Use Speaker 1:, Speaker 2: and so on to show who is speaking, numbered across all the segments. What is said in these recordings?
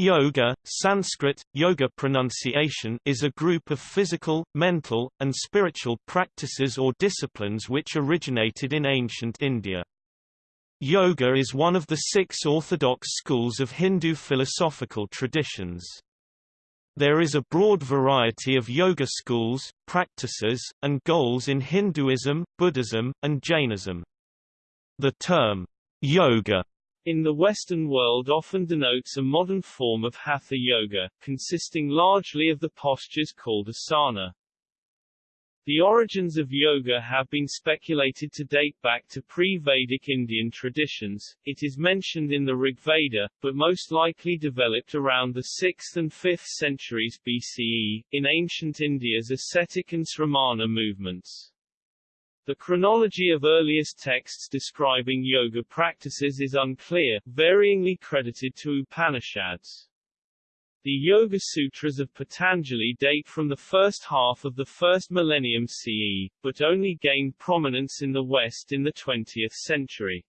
Speaker 1: Yoga, Sanskrit, yoga pronunciation is a group of physical, mental, and spiritual practices or disciplines which originated in ancient India. Yoga is one of the six orthodox schools of Hindu philosophical traditions. There is a broad variety of yoga schools, practices, and goals in Hinduism, Buddhism, and Jainism. The term, yoga
Speaker 2: in the Western world often denotes a modern form of Hatha Yoga, consisting largely of the postures called asana. The origins of yoga have been speculated to date back to pre-Vedic Indian traditions. It is mentioned in the Rigveda, but most likely developed around the 6th and 5th centuries BCE, in ancient India's ascetic and sramana movements. The chronology of earliest texts describing yoga practices is unclear, varyingly credited to Upanishads. The Yoga Sutras of Patanjali date from the first half of the first millennium CE, but only gained prominence in the West in the 20th century.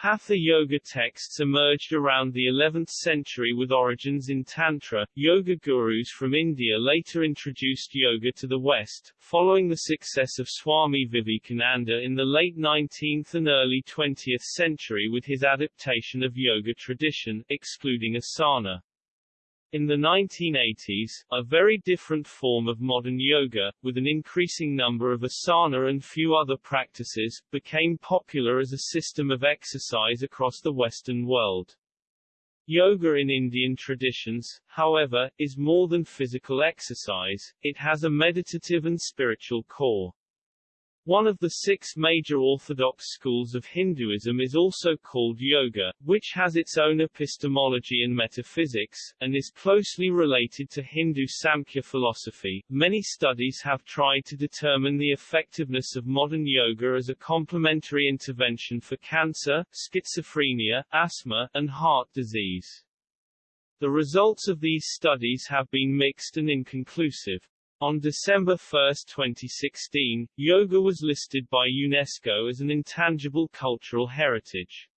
Speaker 2: Hatha yoga texts emerged around the 11th century with origins in Tantra. Yoga gurus from India later introduced yoga to the West, following the success of Swami Vivekananda in the late 19th and early 20th century with his adaptation of yoga tradition, excluding asana. In the 1980s, a very different form of modern yoga, with an increasing number of asana and few other practices, became popular as a system of exercise across the Western world. Yoga in Indian traditions, however, is more than physical exercise, it has a meditative and spiritual core. One of the six major orthodox schools of Hinduism is also called yoga, which has its own epistemology and metaphysics, and is closely related to Hindu Samkhya philosophy. Many studies have tried to determine the effectiveness of modern yoga as a complementary intervention for cancer, schizophrenia, asthma, and heart disease. The results of these studies have been mixed and inconclusive. On December 1, 2016, yoga was listed by UNESCO as an intangible cultural heritage.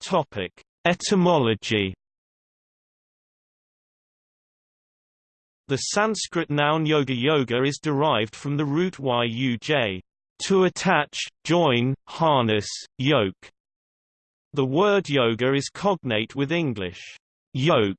Speaker 1: Topic: Etymology. The Sanskrit noun yoga yoga is derived from the root yuj, to attach, join, harness, yoke, the word yoga is cognate with English, yoke.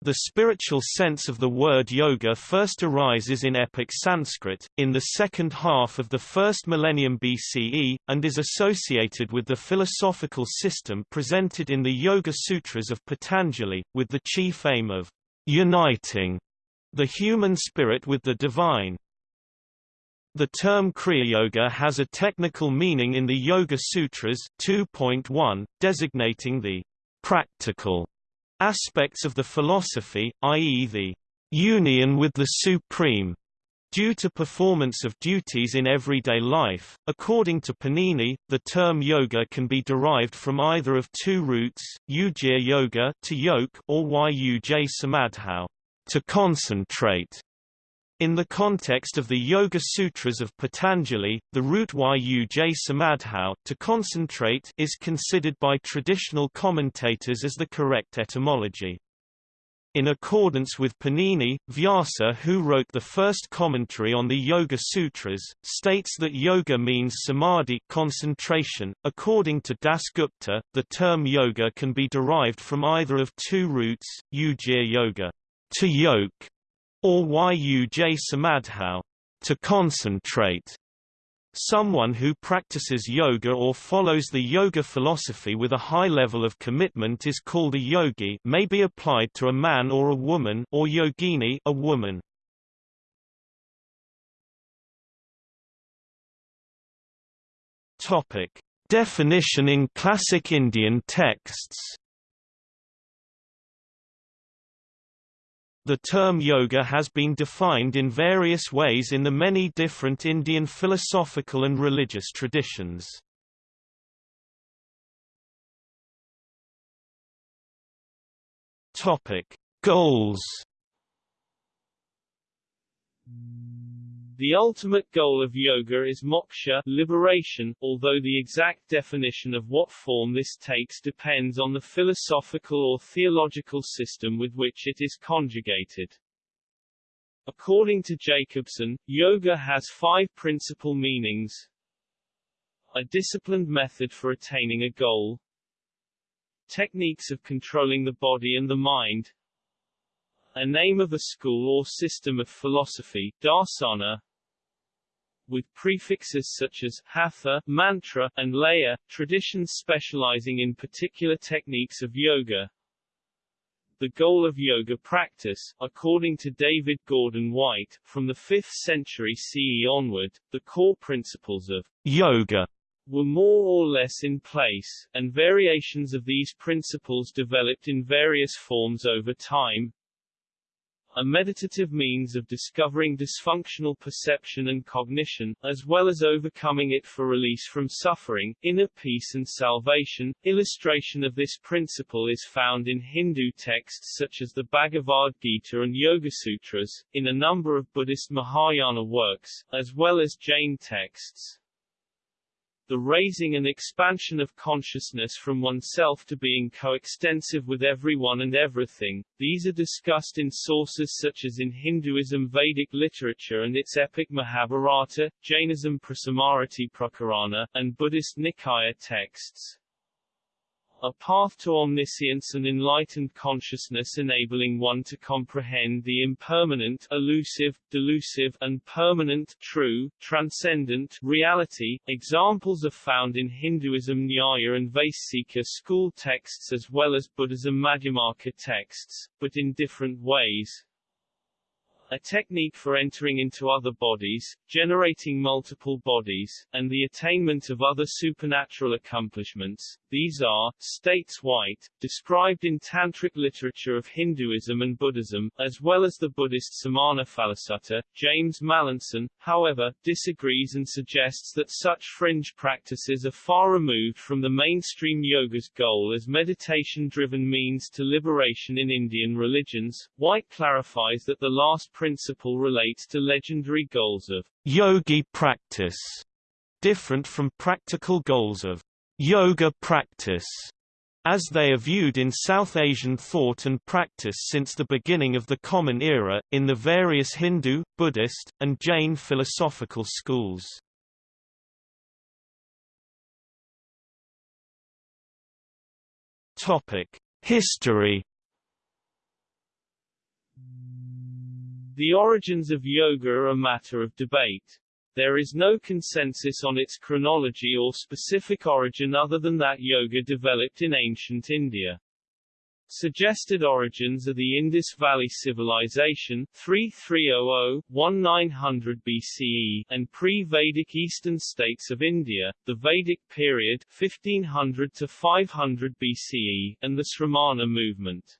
Speaker 1: The spiritual sense of the word yoga first arises in epic Sanskrit, in the second half of the first millennium BCE, and is associated with the philosophical system presented in the Yoga Sutras of Patanjali, with the chief aim of uniting the human spirit with the divine. The term Kriya Yoga has a technical meaning in the Yoga Sutras 2.1, designating the practical aspects of the philosophy, i.e. the union with the Supreme, due to performance of duties in everyday life. According to Panini, the term yoga can be derived from either of two roots, yujir yoga to yoke or yuj samadhau, to concentrate. In the context of the Yoga Sutras of Patanjali, the root yuj samadhau to concentrate is considered by traditional commentators as the correct etymology. In accordance with Panini, Vyasa who wrote the first commentary on the Yoga Sutras, states that yoga means samadhi concentration. .According to Dasgupta, the term yoga can be derived from either of two roots, yujir yoga, to yoke, or yuj samadhau, to concentrate. Someone who practices yoga or follows the yoga philosophy with a high level of commitment is called a yogi may be applied to a man or a woman or yogini a woman. Topic. Definition in classic Indian texts The term yoga has been defined in various ways in the many different Indian philosophical and religious traditions. Topic: Goals
Speaker 2: The ultimate goal of yoga is moksha liberation, although the exact definition of what form this takes depends on the philosophical or theological system with which it is conjugated. According to Jacobson, yoga has five principal meanings. A disciplined method for attaining a goal. Techniques of controlling the body and the mind. A name of a school or system of philosophy, darsana, with prefixes such as hatha, mantra, and laya, traditions specializing in particular techniques of yoga. The goal of yoga practice, according to David Gordon White, from the 5th century CE onward, the core principles of yoga were more or less in place, and variations of these principles developed in various forms over time, a meditative means of discovering dysfunctional perception and cognition, as well as overcoming it for release from suffering, inner peace and salvation. Illustration of this principle is found in Hindu texts such as the Bhagavad Gita and Yoga Sutras, in a number of Buddhist Mahayana works, as well as Jain texts the raising and expansion of consciousness from oneself to being coextensive with everyone and everything. These are discussed in sources such as in Hinduism Vedic literature and its epic Mahabharata, Jainism Prasamarati Prakarana, and Buddhist Nikaya texts a path to omniscience and enlightened consciousness enabling one to comprehend the impermanent, elusive, delusive, and permanent, true, transcendent, reality. Examples are found in Hinduism Nyaya and Vaisheshika school texts as well as Buddhism Madhyamaka texts, but in different ways a technique for entering into other bodies, generating multiple bodies, and the attainment of other supernatural accomplishments. These are, states White, described in Tantric literature of Hinduism and Buddhism, as well as the Buddhist Samannaphala Sutta. James Mallinson, however, disagrees and suggests that such fringe practices are far removed from the mainstream yoga's goal as meditation-driven means to liberation in Indian religions. White clarifies that the last principle relates to legendary goals of
Speaker 1: yogi practice, different from practical goals of yoga practice, as they are viewed in South Asian thought and practice since the beginning of the Common Era, in the various Hindu, Buddhist, and Jain philosophical schools. History
Speaker 2: The origins of yoga are a matter of debate. There is no consensus on its chronology or specific origin other than that yoga developed in ancient India. Suggested origins are the Indus Valley Civilization 3300-1900 BCE and pre-Vedic eastern states of India, the Vedic period 1500 to 500 BCE, and the Sramana movement.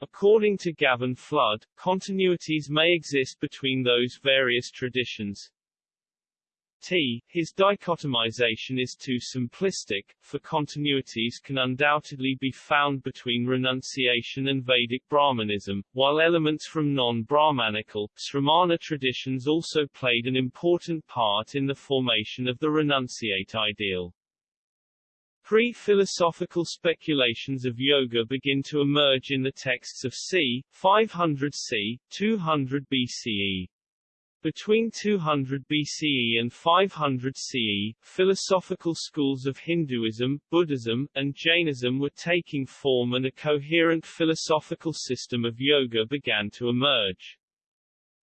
Speaker 2: According to Gavin Flood, continuities may exist between those various traditions. T. His dichotomization is too simplistic, for continuities can undoubtedly be found between renunciation and Vedic Brahmanism, while elements from non-Brahmanical, Sramana traditions also played an important part in the formation of the renunciate ideal. Pre-philosophical speculations of yoga begin to emerge in the texts of c. 500 c. 200 BCE. Between 200 BCE and 500 CE, philosophical schools of Hinduism, Buddhism, and Jainism were taking form and a coherent philosophical system of yoga began to emerge.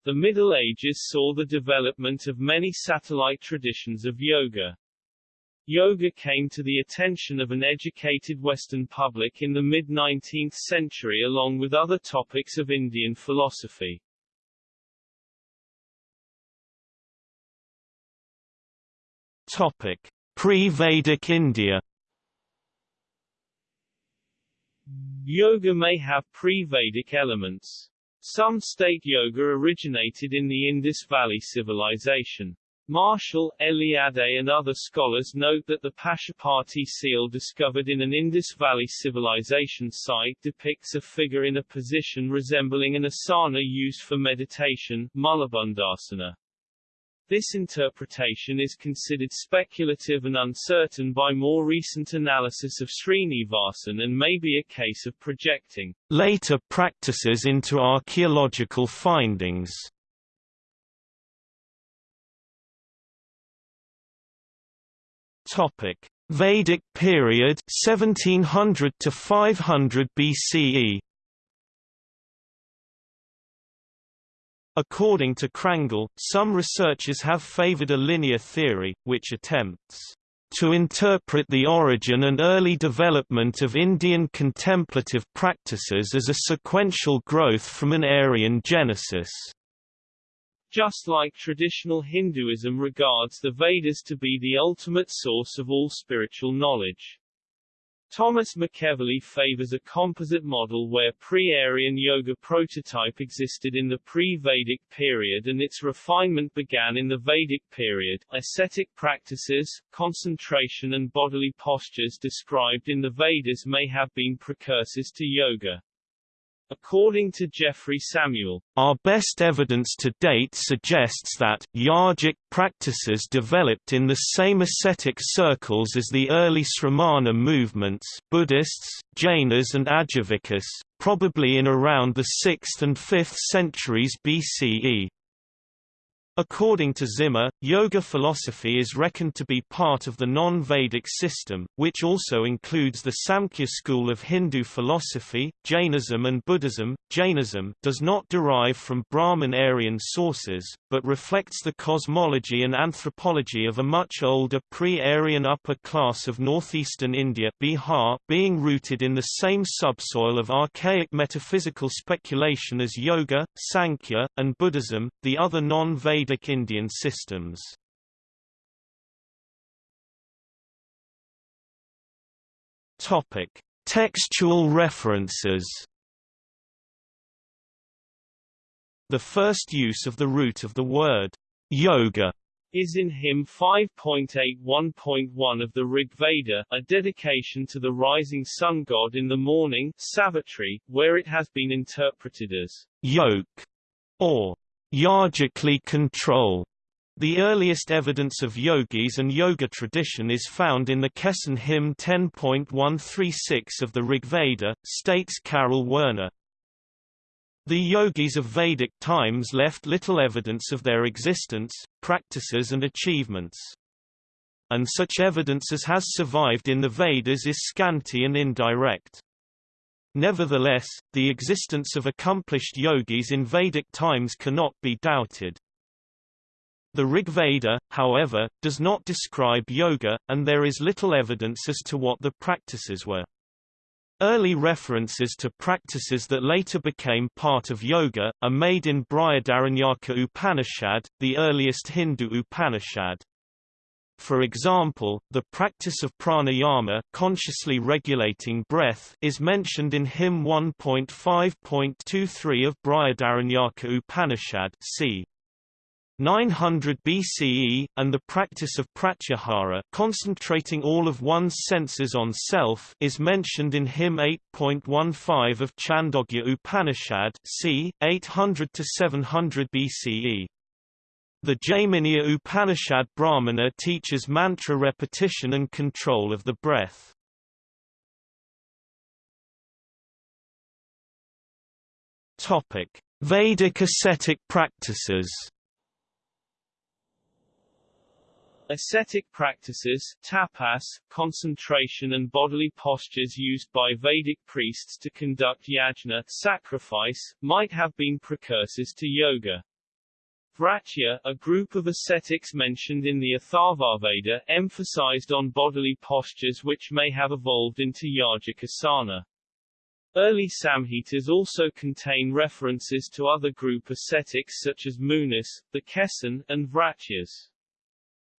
Speaker 2: The Middle Ages saw the development of many satellite traditions of yoga. Yoga came to the attention of an educated Western public in the mid-19th century along with other topics of Indian philosophy.
Speaker 1: Topic: Pre-Vedic India.
Speaker 2: Yoga may have pre-Vedic elements. Some state yoga originated in the Indus Valley civilization. Marshall, Eliade and other scholars note that the Pashupati seal discovered in an Indus Valley civilization site depicts a figure in a position resembling an asana used for meditation, Mulabandhasana. This interpretation is considered speculative and uncertain by more recent analysis of Srinivasan and may be a case of projecting
Speaker 1: later practices into archaeological findings. Topic: Vedic period 1700 to 500 BCE. According to Crangle, some researchers have favored a linear theory, which attempts to interpret the origin and early development of Indian contemplative practices as a sequential growth from an Aryan genesis.
Speaker 2: Just like traditional Hinduism regards the Vedas to be the ultimate source of all spiritual knowledge. Thomas McEvilley favors a composite model where pre-Aryan yoga prototype existed in the pre-Vedic period and its refinement began in the Vedic period. Ascetic practices, concentration and bodily postures described in the Vedas may have been precursors to yoga. According to Jeffrey Samuel,
Speaker 1: our best evidence to date suggests that yogic practices developed in the same ascetic circles as the early Sramana movements Buddhists, Jainas and Ajivikas, probably in around the 6th and 5th centuries BCE. According to Zimmer, yoga philosophy is reckoned to be part of the non-Vedic system, which also includes the Samkhya school of Hindu philosophy, Jainism and Buddhism. Jainism does not derive from Brahmin Aryan sources, but reflects the cosmology and anthropology of a much older pre-Aryan upper class of northeastern India Bihar, being rooted in the same subsoil of archaic metaphysical speculation as yoga, Sankhya, and Buddhism. The other non-Vedic Vedic Indian systems. Topic: Textual references. The first use of the root of the word yoga
Speaker 2: is in hymn 5.81.1 of the Rig Veda, a dedication to the rising sun god in the morning Savitri, where it has been interpreted as
Speaker 1: yoke or Yogically control. The earliest evidence of yogis and yoga tradition is found in the Keshin hymn 10.136 of the Rigveda, states Karel Werner. The yogis of Vedic times left little evidence of their existence, practices and achievements. And such evidence as has survived in the Vedas is scanty and indirect. Nevertheless, the existence of accomplished yogis in Vedic times cannot be doubted. The Rig Veda, however, does not describe yoga, and there is little evidence as to what the practices were. Early references to practices that later became part of yoga, are made in Brihadaranyaka Upanishad, the earliest Hindu Upanishad. For example, the practice of pranayama consciously regulating breath is mentioned in hymn 1.5.23 of Brihadaranyaka Upanishad c. 900 BCE, and the practice of pratyahara concentrating all of one's senses on self is mentioned in hymn 8.15 of Chandogya Upanishad c. 800–700 BCE. The Jaiminiya Upanishad Brahmana teaches mantra repetition and control of the breath. Topic: Vedic ascetic practices.
Speaker 2: Ascetic practices tapas, concentration and bodily postures used by Vedic priests to conduct yajna sacrifice, might have been precursors to yoga. Vratya, a group of ascetics mentioned in the Atharvaveda, emphasized on bodily postures which may have evolved into yogic asana. Early Samhitas also contain references to other group ascetics such as Munis, the Keshin, and Vratyas.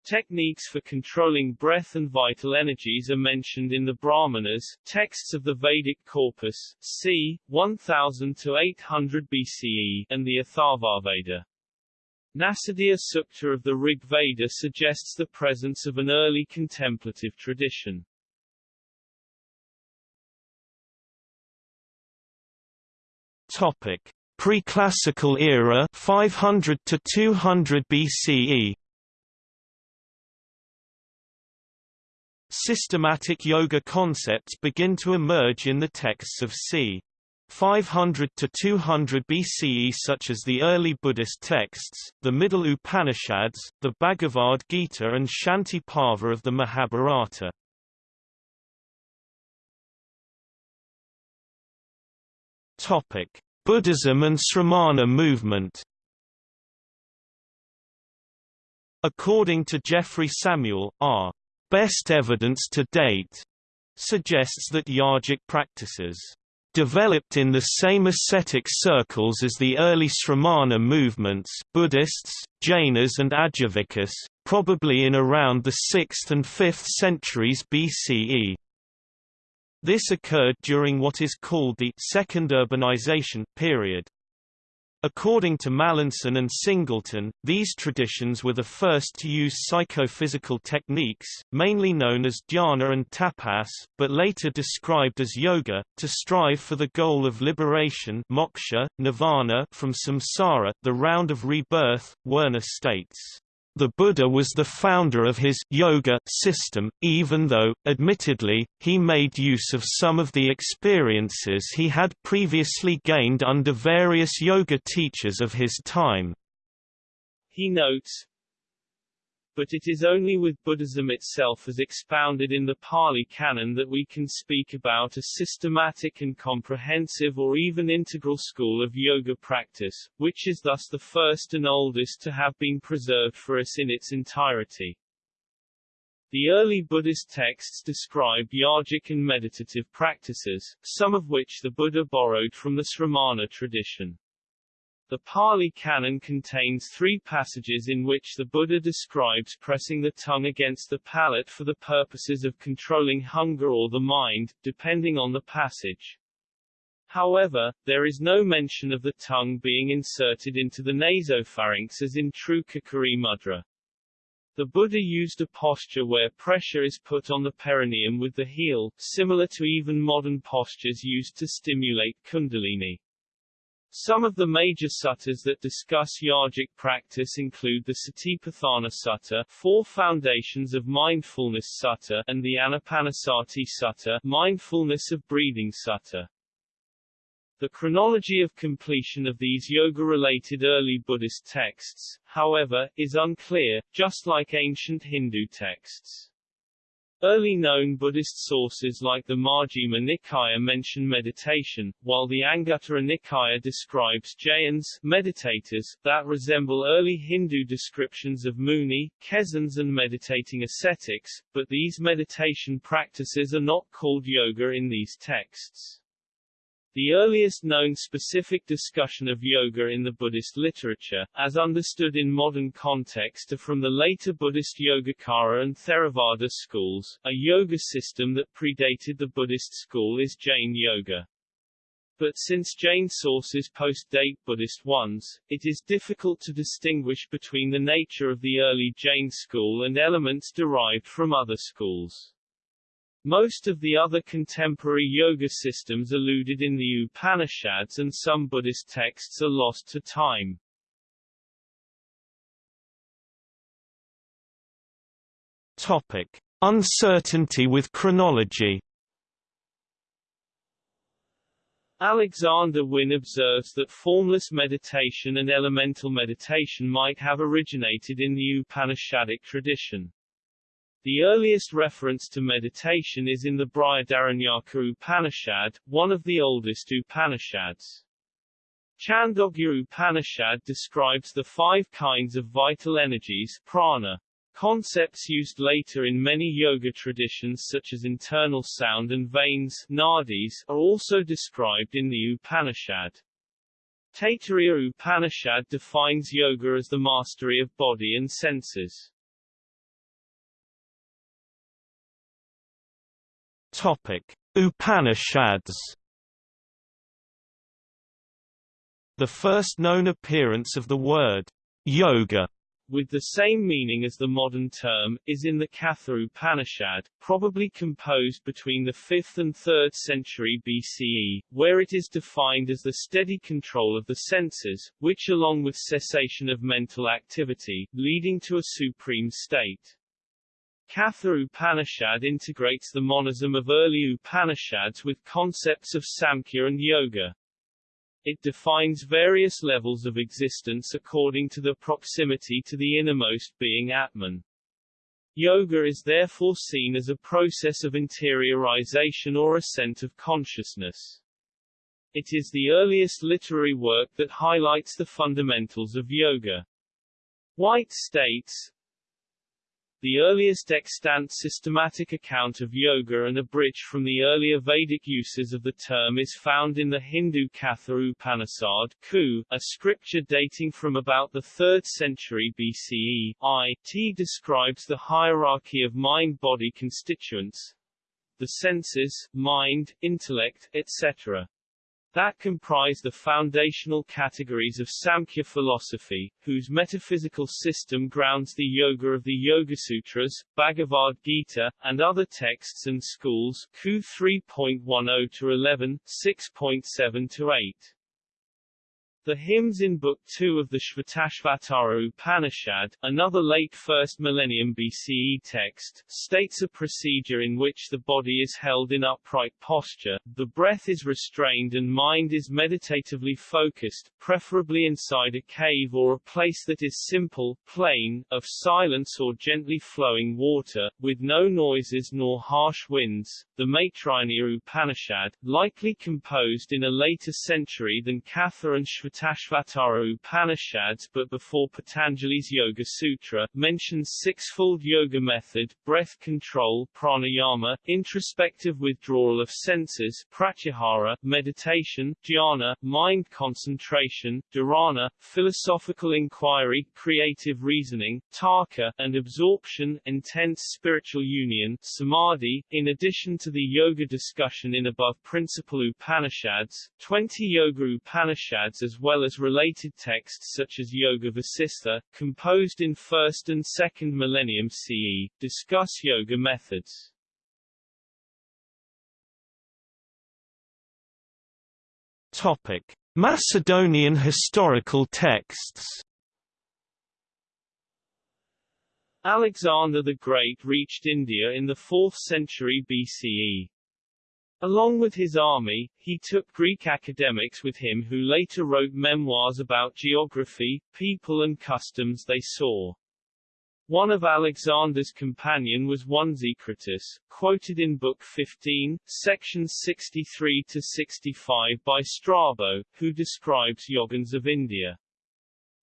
Speaker 2: Techniques for controlling breath and vital energies are mentioned in the Brahmanas, texts of the Vedic corpus, c. 1000 to 800 BCE, and the Atharvaveda. Nasadiya Sukta of the Rig Veda suggests the presence of an early contemplative tradition.
Speaker 1: Topic: Preclassical era 500 to 200 BCE. Systematic yoga concepts begin to emerge in the texts of c. 500 to 200 BCE such as the early Buddhist texts, the Middle Upanishads, the Bhagavad Gita and Shanti Parva of the Mahabharata. Topic: Buddhism and Sramana movement. According to Jeffrey Samuel, our best evidence to date suggests that yogic practices developed in the same ascetic circles as the early Sramana movements Buddhists, Jainas and Ajivikas, probably in around the 6th and 5th centuries BCE. This occurred during what is called the Second Urbanization period. According to Mallinson and Singleton, these traditions were the first to use psychophysical techniques, mainly known as dhyana and tapas, but later described as yoga, to strive for the goal of liberation moksha, nirvana from samsara, the round of rebirth, Werner states. The Buddha was the founder of his yoga system, even though, admittedly, he made use of some of the experiences he had previously gained under various yoga teachers of his time.
Speaker 2: He notes, but it is only with Buddhism itself as expounded in the Pali Canon that we can speak about a systematic and comprehensive or even integral school of yoga practice, which is thus the first and oldest to have been preserved for us in its entirety. The early Buddhist texts describe yogic and meditative practices, some of which the Buddha borrowed from the Sramana tradition. The Pali Canon contains three passages in which the Buddha describes pressing the tongue against the palate for the purposes of controlling hunger or the mind, depending on the passage. However, there is no mention of the tongue being inserted into the nasopharynx as in true Khechari mudra. The Buddha used a posture where pressure is put on the perineum with the heel, similar to even modern postures used to stimulate kundalini. Some of the major suttas that discuss yogic practice include the Satipatthana Sutta, Four Foundations of Mindfulness Sutta, and the Anapanasati Sutta, Mindfulness of Breathing Sutta. The chronology of completion of these yoga-related early Buddhist texts, however, is unclear, just like ancient Hindu texts. Early known Buddhist sources like the Majjhima Nikaya mention meditation, while the Anguttara Nikaya describes jhayins meditators, that resemble early Hindu descriptions of muni, keshins and meditating ascetics, but these meditation practices are not called yoga in these texts. The earliest known specific discussion of yoga in the Buddhist literature, as understood in modern context are from the later Buddhist Yogacara and Theravada schools. A yoga system that predated the Buddhist school is Jain Yoga. But since Jain sources post-date Buddhist ones, it is difficult to distinguish between the nature of the early Jain school and elements derived from other schools. Most of the other contemporary yoga systems alluded in the Upanishads and some Buddhist texts are lost to time.
Speaker 1: Topic: Uncertainty with chronology.
Speaker 2: Alexander Wynne observes that formless meditation and elemental meditation might have originated in the Upanishadic tradition. The earliest reference to meditation is in the Brihadaranyaka Upanishad, one of the oldest Upanishads. Chandogya Upanishad describes the five kinds of vital energies prana. Concepts used later in many yoga traditions such as internal sound and veins nadis, are also described in the Upanishad. Taittiriya Upanishad defines yoga as the mastery of body and senses.
Speaker 1: Topic: Upanishads. The first known appearance of the word yoga
Speaker 2: with the same meaning as the modern term, is in the Katha Upanishad, probably composed between the 5th and 3rd century BCE, where it is defined as the steady control of the senses, which along with cessation of mental activity, leading to a supreme state. Katha Upanishad integrates the monism of early Upanishads with concepts of Samkhya and Yoga. It defines various levels of existence according to the proximity to the innermost being Atman. Yoga is therefore seen as a process of interiorization or ascent of consciousness. It is the earliest literary work that highlights the fundamentals of yoga. White states, the earliest extant systematic account of yoga and a bridge from the earlier Vedic uses of the term is found in the Hindu Katha Upanishad Ku, a scripture dating from about the 3rd century BCE. I. T describes the hierarchy of mind-body constituents, the senses, mind, intellect, etc that comprise the foundational categories of Samkhya philosophy, whose metaphysical system grounds the yoga of the Yoga Sutras, Bhagavad Gita, and other texts and schools, Ku 3.10-11, 6.7-8. The hymns in Book 2 of the Shvetashvatara Upanishad, another late 1st millennium BCE text, states a procedure in which the body is held in upright posture, the breath is restrained and mind is meditatively focused, preferably inside a cave or a place that is simple, plain, of silence or gently flowing water, with no noises nor harsh winds. The Maitrayani Upanishad, likely composed in a later century than Katha and Shvetashvatara Tashvatara Upanishads but before Patanjali's Yoga Sutra, mentions sixfold yoga method, breath control pranayama, introspective withdrawal of senses pratyahara, meditation, jhana, mind concentration, dharana, philosophical inquiry, creative reasoning, tarka, and absorption intense spiritual union samadhi. In addition to the yoga discussion in above principal Upanishads, 20 Yoga Upanishads as well as related texts such as Yoga Vasistha, composed in 1st and 2nd millennium CE, discuss yoga methods.
Speaker 1: Topic: Macedonian historical texts.
Speaker 2: Alexander the Great reached India in the 4th century BCE. Along with his army, he took Greek academics with him who later wrote memoirs about geography, people and customs they saw. One of Alexander's companion was one Xecritus, quoted in Book 15, sections 63 to 65 by Strabo, who describes yogins of India.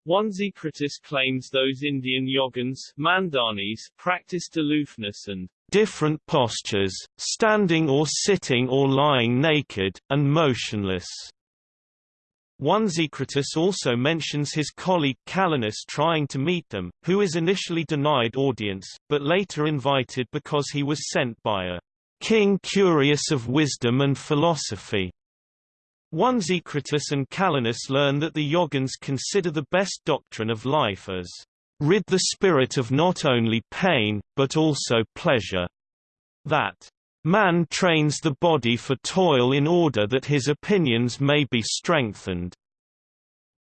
Speaker 2: Onesicritus claims those Indian yogins Mandanis practiced aloofness and
Speaker 1: different postures, standing or sitting or lying naked, and motionless. Onesicritus also mentions his colleague Calenus trying to meet them, who is initially denied audience, but later invited because he was sent by a king curious of wisdom and philosophy. Onesicritus and Calenus learn that the Yogins consider the best doctrine of life as rid the spirit of not only pain, but also pleasure. That man trains the body for toil in order that his opinions may be strengthened.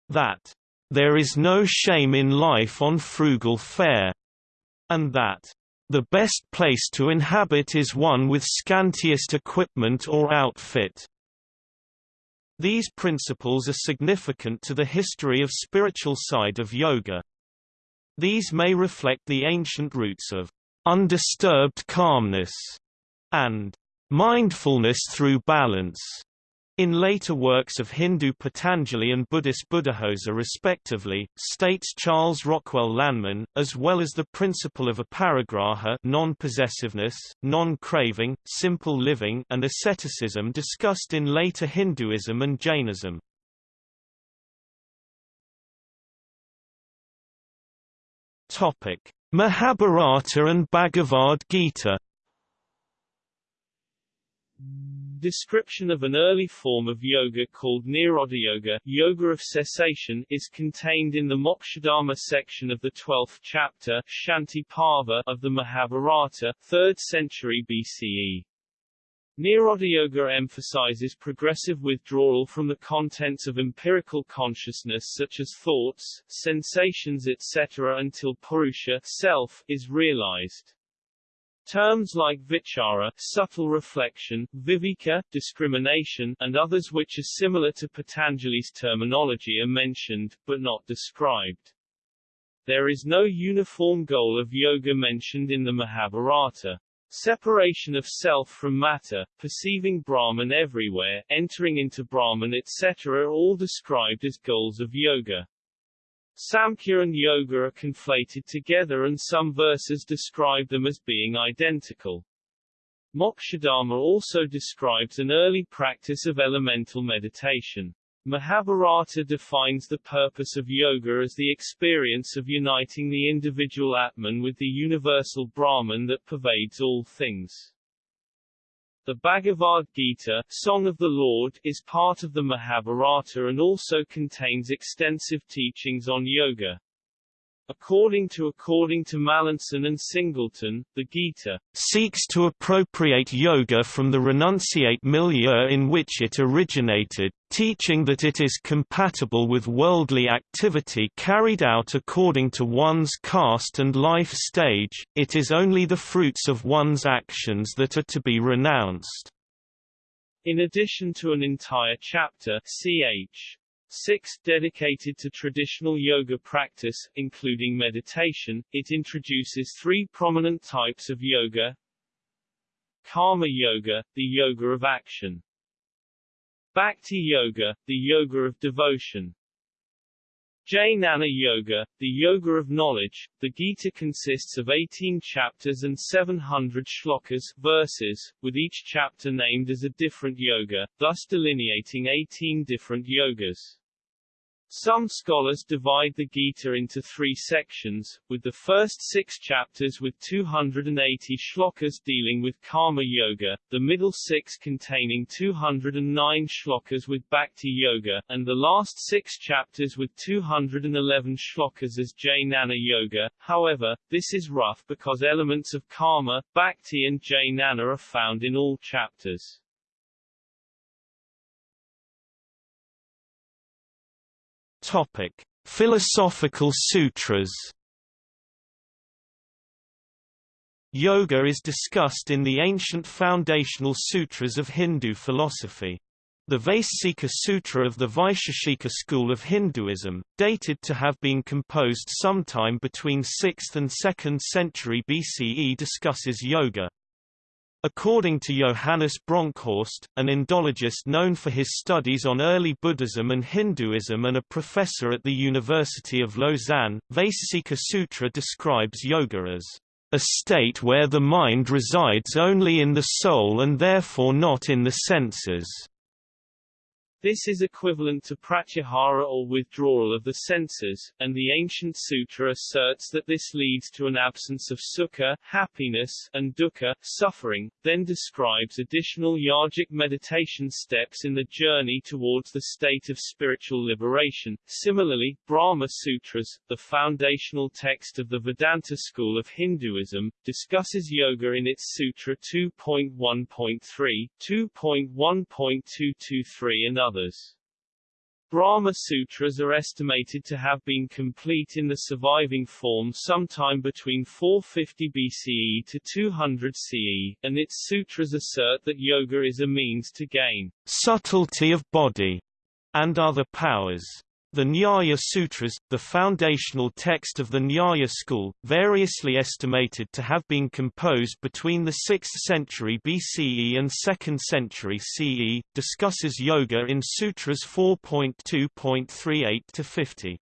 Speaker 1: That there is no shame in life on frugal fare. And that the best place to inhabit is one with scantiest equipment or outfit. These principles are significant to the history of spiritual side of yoga. These may reflect the ancient roots of undisturbed calmness and mindfulness through balance. In later works of Hindu Patanjali and Buddhist Buddhaghosa respectively, states Charles Rockwell Lanman, as well as the principle of aparigraha non-possessiveness, non-craving, simple living and asceticism discussed in later Hinduism and Jainism. Mahabharata and Bhagavad Gita.
Speaker 2: Description of an early form of yoga called Nirodha Yoga, of cessation, is contained in the Mokshadharma section of the 12th chapter Shanti Parva of the Mahabharata, 3rd century BCE. Nirodha Yoga emphasizes progressive withdrawal from the contents of empirical consciousness such as thoughts, sensations etc. until Purusha self is realized. Terms like vichara subtle reflection, viveka discrimination, and others which are similar to Patanjali's terminology are mentioned, but not described. There is no uniform goal of yoga mentioned in the Mahabharata. Separation of self from matter, perceiving Brahman everywhere, entering into Brahman etc. are all described as goals of yoga. Samkhya and Yoga are conflated together and some verses describe them as being identical. Mokshadharma also describes an early practice of elemental meditation. Mahabharata defines the purpose of yoga as the experience of uniting the individual Atman with the universal Brahman that pervades all things. The Bhagavad Gita, Song of the Lord, is part of the Mahabharata and also contains extensive teachings on yoga. According to according to Mallinson and Singleton, the Gita
Speaker 1: seeks to appropriate yoga from the renunciate milieu in which it originated, teaching that it is compatible with worldly activity carried out according to one's caste and life stage, it is only the fruits of one's actions that are to be renounced.
Speaker 2: In addition to an entire chapter ch. 6 dedicated to traditional yoga practice, including meditation, it introduces three prominent types of yoga. Karma Yoga, the yoga of action. Bhakti Yoga, the yoga of devotion. Jnana Yoga, the yoga of knowledge. The Gita consists of 18 chapters and 700 shlokas verses, with each chapter named as a different yoga, thus delineating 18 different yogas. Some scholars divide the Gita into three sections, with the first six chapters with 280 shlokas dealing with Karma Yoga, the middle six containing 209 shlokas with Bhakti Yoga, and the last six chapters with 211 shlokas as Jnana Yoga. However, this is rough because elements of Karma, Bhakti and Jnana are found in all chapters.
Speaker 1: Topic: Philosophical Sutras. Yoga is discussed in the ancient foundational sutras of Hindu philosophy. The Vaisheshika Sutra of the Vaisheshika school of Hinduism, dated to have been composed sometime between 6th and 2nd century BCE discusses yoga, According to Johannes Bronkhorst, an Indologist known for his studies on early Buddhism and Hinduism and a professor at the University of Lausanne, Vaisheshika Sutra describes yoga as a state where the mind resides only in the soul and therefore not in the senses.
Speaker 2: This is equivalent to pratyahara or withdrawal of the senses, and the ancient sutra asserts that this leads to an absence of sukha happiness and dukkha suffering, then describes additional yogic meditation steps in the journey towards the state of spiritual liberation. Similarly, Brahma Sutras, the foundational text of the Vedanta school of Hinduism, discusses yoga in its Sutra 2.1.3, 2.1.223 and others others. Brahma Sutras are estimated to have been complete in the surviving form sometime between 450 BCE to 200 CE, and its sutras assert that yoga is a means to gain
Speaker 1: subtlety of body and other powers. The Nyaya Sutras, the foundational text of the Nyaya school, variously estimated to have been composed between the 6th century BCE and 2nd century CE, discusses yoga in Sutras 4.2.38 to 50.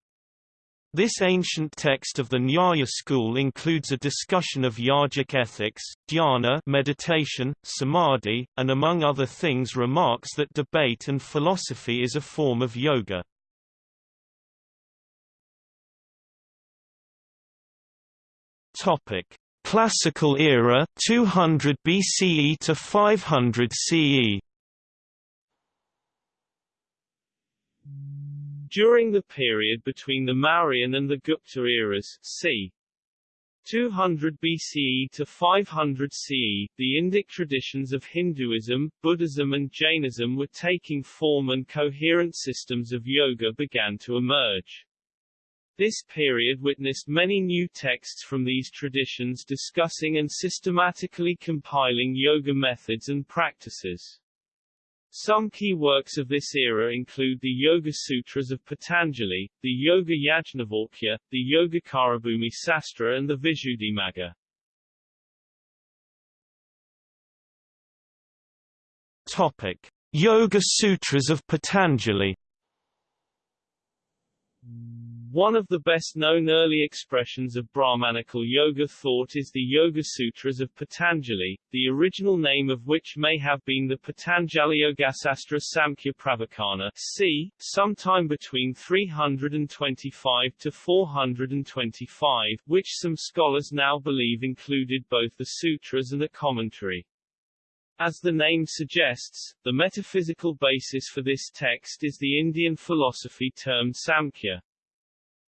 Speaker 1: This ancient text of the Nyaya school includes a discussion of yogic ethics, dhyana meditation, samadhi, and among other things remarks that debate and philosophy is a form of yoga. Topic: Classical era 200 BCE to 500 CE.
Speaker 2: During the period between the Mauryan and the Gupta eras, c. 200 BCE to 500 CE, the Indic traditions of Hinduism, Buddhism and Jainism were taking form and coherent systems of yoga began to emerge. This period witnessed many new texts from these traditions discussing and systematically compiling yoga methods and practices. Some key works of this era include the Yoga Sutras of Patanjali, the Yoga Yajnavalkya, the Yogacarabhumi Sastra and the Visuddhimagga.
Speaker 1: Topic: Yoga Sutras of Patanjali
Speaker 2: One of the best-known early expressions of Brahmanical yoga thought is the Yoga Sutras of Patanjali, the original name of which may have been the Patanjali Yogasastra Samkhya Pravachana c. sometime between 325 to 425, which some scholars now believe included both the sutras and a commentary. As the name suggests, the metaphysical basis for this text is the Indian philosophy termed Samkhya.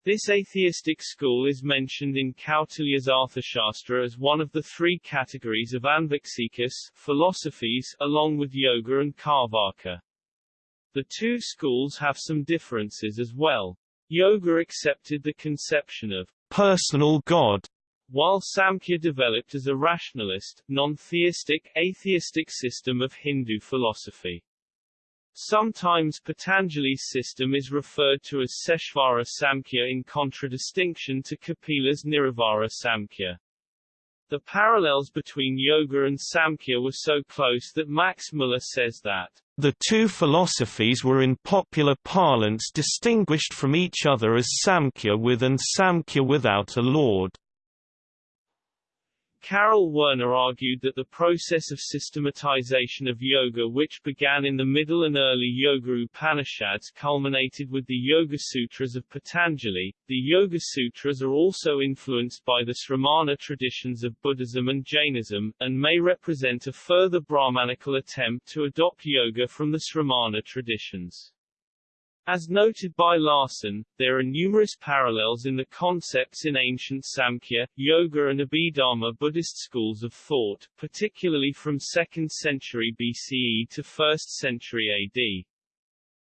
Speaker 2: This atheistic school is mentioned in Kautilya's Arthashastra as one of the three categories of Anviksikas philosophies, along with yoga and Karvaka. The two schools have some differences as well. Yoga accepted the conception of
Speaker 1: personal God,
Speaker 2: while Samkhya developed as a rationalist, non-theistic, atheistic system of Hindu philosophy. Sometimes Patanjali's system is referred to as Seshvara Samkhya in contradistinction to Kapila's Nirishvara Samkhya. The parallels between yoga and Samkhya were so close that Max Muller says that
Speaker 1: the two philosophies were in popular parlance distinguished from each other as Samkhya with and Samkhya without a lord.
Speaker 2: Karel Werner argued that the process of systematization of yoga which began in the middle and early Yoga Upanishads culminated with the Yoga Sutras of Patanjali. The Yoga Sutras are also influenced by the Sramana traditions of Buddhism and Jainism, and may represent a further Brahmanical attempt to adopt yoga from the Sramana traditions. As noted by Larson, there are numerous parallels in the concepts in ancient Samkhya, Yoga and Abhidharma Buddhist schools of thought, particularly from 2nd century BCE to 1st century AD.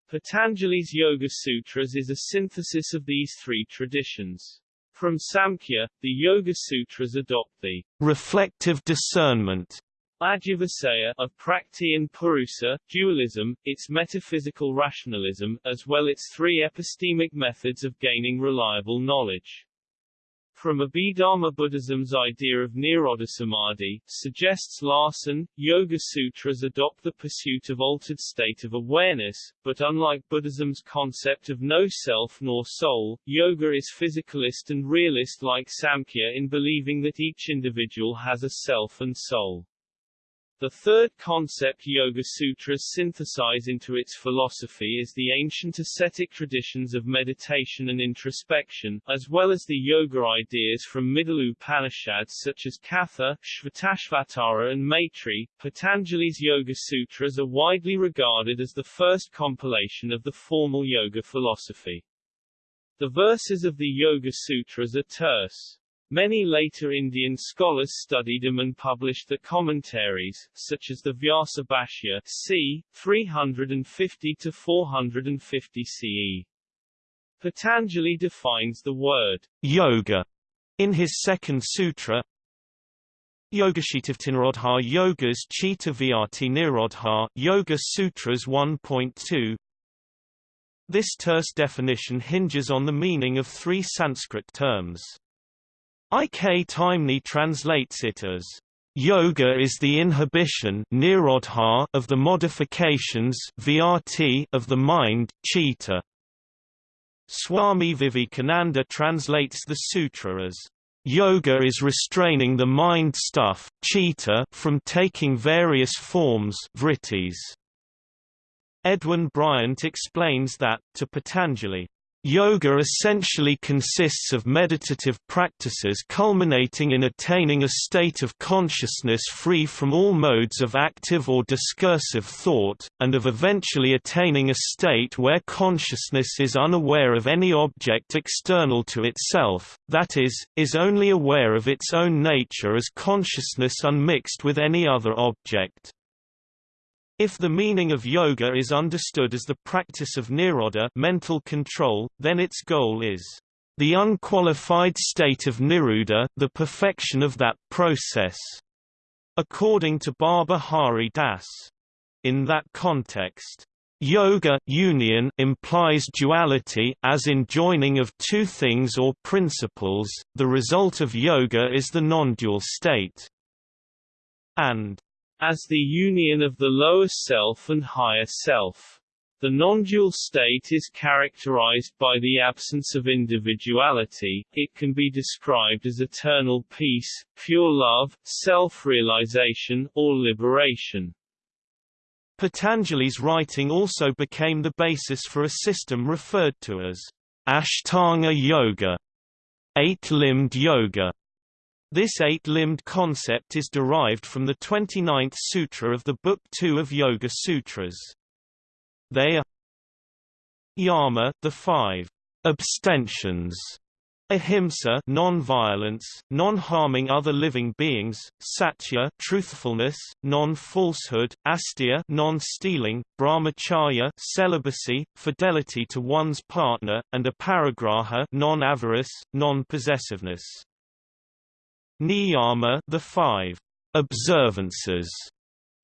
Speaker 2: Patanjali's Yoga Sutras is a synthesis of these three traditions. From Samkhya, the Yoga Sutras adopt the
Speaker 1: reflective discernment
Speaker 2: Adhyavasaya of Prakrti and Purusa, dualism, its metaphysical rationalism, as well its three epistemic methods of gaining reliable knowledge. From Abhidharma Buddhism's idea of Nirodha Samadhi, suggests Larson, Yoga Sutras adopt the pursuit of altered state of awareness, but unlike Buddhism's concept of no self nor soul, yoga is physicalist and realist like Samkhya in believing that each individual has a self and soul. The third concept Yoga Sutras synthesize into its philosophy is the ancient ascetic traditions of meditation and introspection, as well as the yoga ideas from Middle Upanishads such as Katha, Shvetashvatara and Maitri. Patanjali's Yoga Sutras are widely regarded as the first compilation of the formal yoga philosophy. The verses of the Yoga Sutras are terse, Many later Indian scholars studied them and published the commentaries, such as the Vyasa Bhashya c. 350–450 CE. Patanjali defines the word
Speaker 1: yoga in his second sutra. Yogashitavtinirodha Yogas Chitta Vritti Nirodha Yoga Sutras 1.2 This terse definition hinges on the meaning of three Sanskrit terms. I. K. Taimni translates it as Yoga is the inhibition of the modifications of the mind chitta. Swami Vivekananda translates the sutra as Yoga is restraining the mind stuff chitta from taking various forms vrittis. Edwin Bryant explains that, to Patanjali, Yoga essentially consists of meditative practices culminating in attaining a state of consciousness free from all modes of active or discursive thought, and of eventually attaining a state where consciousness is unaware of any object external to itself, that is, is only aware of its own nature as consciousness unmixed with any other object. If the meaning of yoga is understood as the practice of nirodha mental control, then its goal is the unqualified state of niruddha, the perfection of that process. According to Baba Hari Das. In that context, Yoga union implies duality as in joining of two things or principles. The result of yoga is the non-dual state. And
Speaker 2: as the union of the lower self and higher self. The non-dual state is characterized by the absence of individuality, it can be described as eternal peace, pure love, self-realization, or liberation.
Speaker 1: Patanjali's writing also became the basis for a system referred to as Ashtanga Yoga, eight-limbed yoga. This eight-limbed concept is derived from the 29th sutra of the Book 2 of Yoga Sutras. They are Yama, the five abstentions, ahimsa, non-violence, non-harming other living beings, satya, truthfulness, non-falsehood, asteya, non-stealing, brahmacharya, celibacy, fidelity to one's partner, and aparigraha, non-avarice, non-possessiveness. Niyama, the five observances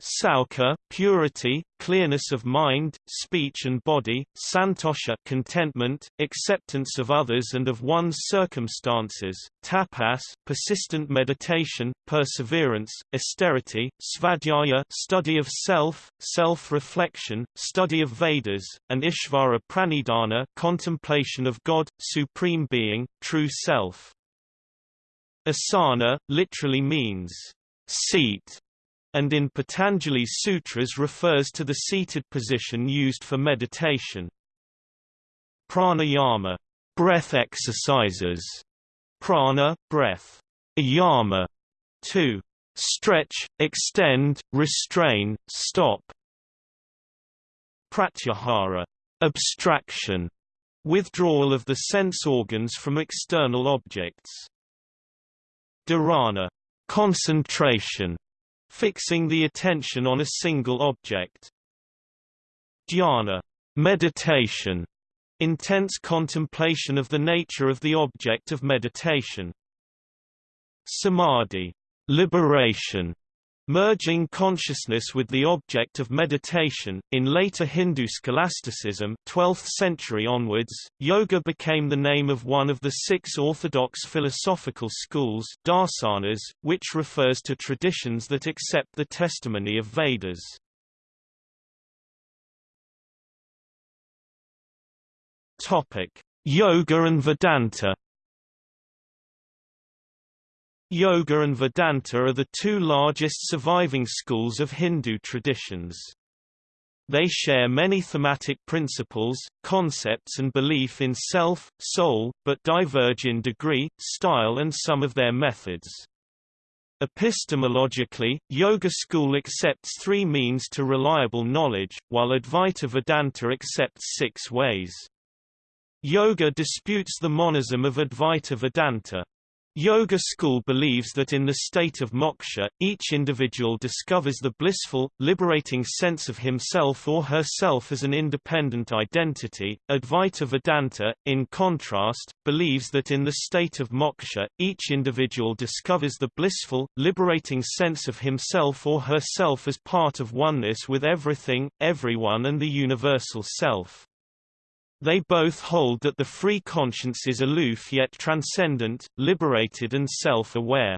Speaker 1: Saucha, purity, clearness of mind, speech and body, santosha contentment, acceptance of others and of one's circumstances, tapas persistent meditation, perseverance, austerity, svadhyaya study of self, self-reflection, study of Vedas, and ishvara pranidhana contemplation of God, supreme being, true self. Asana, literally means seat and in Patanjali's sutras refers to the seated position used for meditation. Pranayama, breath exercises, prana, breath, yama, to stretch, extend, restrain, stop. Pratyahara, abstraction, withdrawal of the sense organs from external objects. Dharana, concentration, fixing the attention on a single object. Dhyana, meditation, intense contemplation of the nature of the object of meditation. Samadhi, liberation, Merging consciousness with the object of meditation. In later Hindu scholasticism, 12th century onwards, yoga became the name of one of the six orthodox philosophical schools, darsanas, which refers to traditions that accept the testimony of Vedas. Topic: Yoga and Vedanta. Yoga and Vedanta are the two largest surviving schools of Hindu traditions. They share many thematic principles, concepts and belief in self, soul, but diverge in degree, style and some of their methods. Epistemologically, Yoga school accepts three means to reliable knowledge, while Advaita Vedanta accepts six ways. Yoga disputes the monism of Advaita Vedanta. Yoga school believes that in the state of moksha, each individual discovers the blissful, liberating sense of himself or herself as an independent identity. Advaita Vedanta, in contrast, believes that in the state of moksha, each individual discovers the blissful, liberating sense of himself or herself as part of oneness with everything, everyone and the universal self. They both hold that the free conscience is aloof yet transcendent, liberated and self-aware.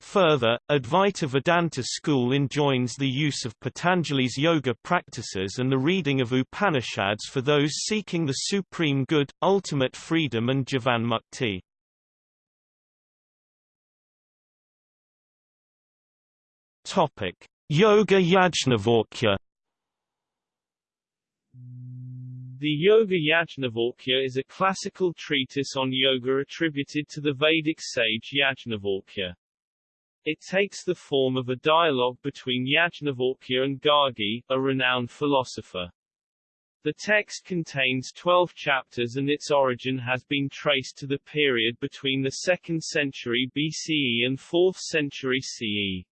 Speaker 1: Further, Advaita Vedanta school enjoins the use of Patanjali's yoga practices and the reading of Upanishads for those seeking the supreme good, ultimate freedom and Jivan Mukti. Yoga Yajnavalkya
Speaker 2: The Yoga Yajnavalkya is a classical treatise on yoga attributed to the Vedic sage Yajnavalkya. It takes the form of a dialogue between Yajnavalkya and Gargi, a renowned philosopher. The text contains 12 chapters and its origin has been traced to the period between the 2nd century BCE and 4th century CE.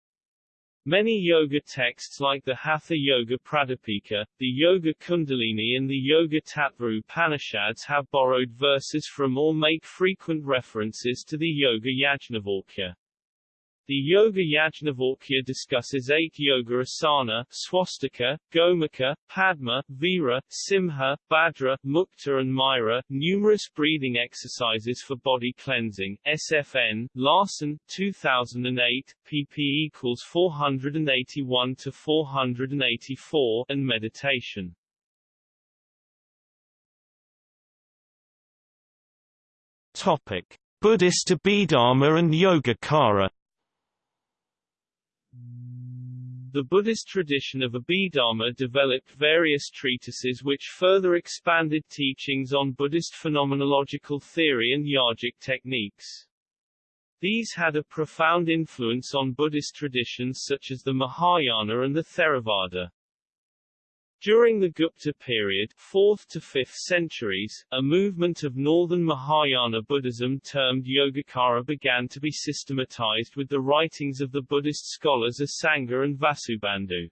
Speaker 2: Many yoga texts like the Hatha Yoga Pradipika, the Yoga Kundalini and the Yoga Tattva Upanishads have borrowed verses from or make frequent references to the Yoga Yajnavalkya. The Yoga Yajnavalkya discusses eight yoga asana, swastika, gomukha, padma, vira, simha, bhadra, mukta and mayura, numerous breathing exercises for body cleansing, SFN, Larson, 2008, pp equals 481 to 484, and meditation.
Speaker 1: Topic: Buddhist Abhidharma and Yogacara
Speaker 2: The Buddhist tradition of Abhidharma developed various treatises which further expanded teachings on Buddhist phenomenological theory and yogic techniques. These had a profound influence on Buddhist traditions such as the Mahayana and the Theravada. During the Gupta period 4th to 5th centuries, a movement of northern Mahayana Buddhism termed Yogacara began to be systematized with the writings of the Buddhist scholars Asanga and Vasubandhu.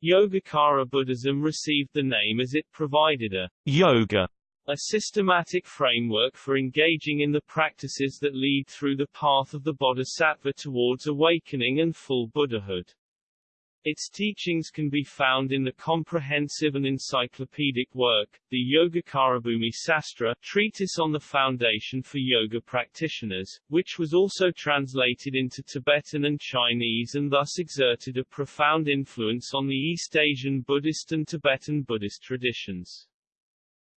Speaker 2: Yogacara Buddhism received the name as it provided a
Speaker 1: yoga,
Speaker 2: a systematic framework for engaging in the practices that lead through the path of the bodhisattva towards awakening and full Buddhahood. Its teachings can be found in the comprehensive and encyclopedic work, the Yogacarabhumi Sastra treatise on the foundation for yoga practitioners, which was also translated into Tibetan and Chinese and thus exerted a profound influence on the East Asian Buddhist and Tibetan Buddhist traditions.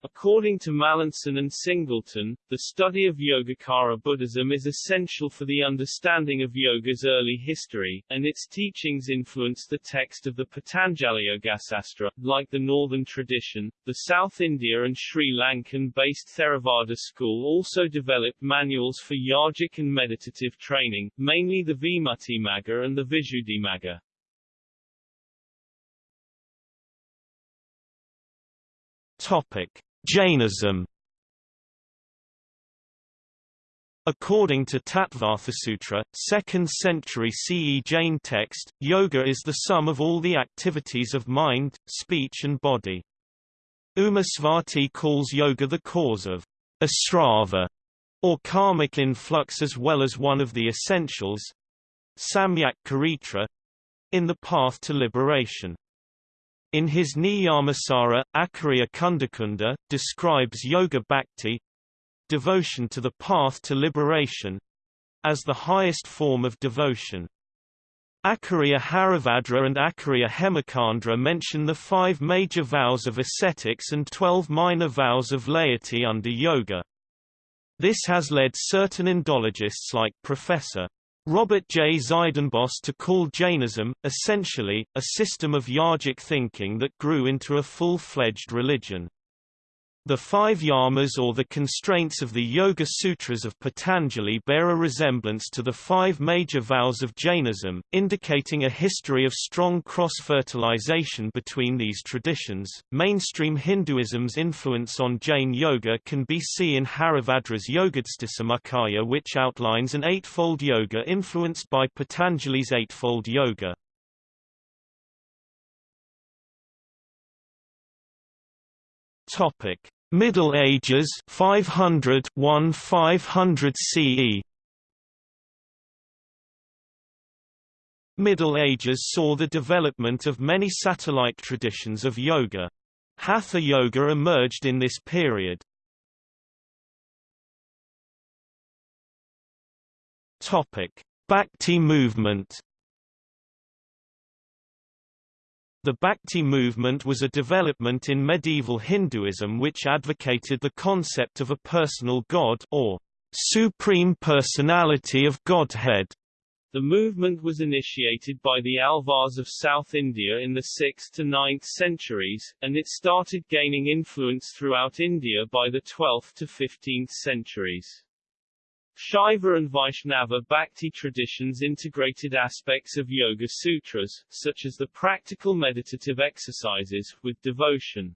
Speaker 2: According to Mallinson and Singleton, the study of Yogacara Buddhism is essential for the understanding of yoga's early history, and its teachings influenced the text of the Patanjali Yogasastra. Like the northern tradition, the South India and Sri Lankan-based Theravada school also developed manuals for yogic and meditative training, mainly the Vimuttimagga and the Visuddhimagga.
Speaker 1: Topic: Jainism According to Tattvarthasutra, 2nd century CE Jain text, yoga is the sum of all the activities of mind, speech and body. Umasvati calls yoga the cause of asrava, or karmic influx as well as one of the essentials, samyak charitra, in the path to liberation. In his Niyamasara, Acharya Kundakunda, describes yoga bhakti devotion to the path to liberation as the highest form of devotion. Acharya Haribhadra and Acharya Hemachandra mention the five major vows of ascetics and twelve minor vows of laity under yoga. This has led certain Indologists like Professor Robert J. Zydenbos to call Jainism, essentially, a system of yogic thinking that grew into a full-fledged religion. The five yamas or the constraints of the Yoga Sutras of Patanjali bear a resemblance to the five major vows of Jainism, indicating a history of strong cross-fertilization between these traditions. Mainstream Hinduism's influence on Jain yoga can be seen in Haribhadra's Yogadhyasamuccaya which outlines an eightfold yoga influenced by Patanjali's eightfold yoga. Topic: Middle Ages 500 1 500 CE Middle Ages saw the development of many satellite traditions of yoga. Hatha yoga emerged in this period. Topic: Bhakti movement The Bhakti movement was a development in medieval Hinduism which advocated the concept of a personal god or supreme personality of Godhead.
Speaker 2: The movement was initiated by the Alvars of South India in the 6th to 9th centuries, and it started gaining influence throughout India by the 12th to 15th centuries. Shaiva and Vaishnava Bhakti traditions integrated aspects of Yoga Sutras, such as the practical meditative exercises, with devotion.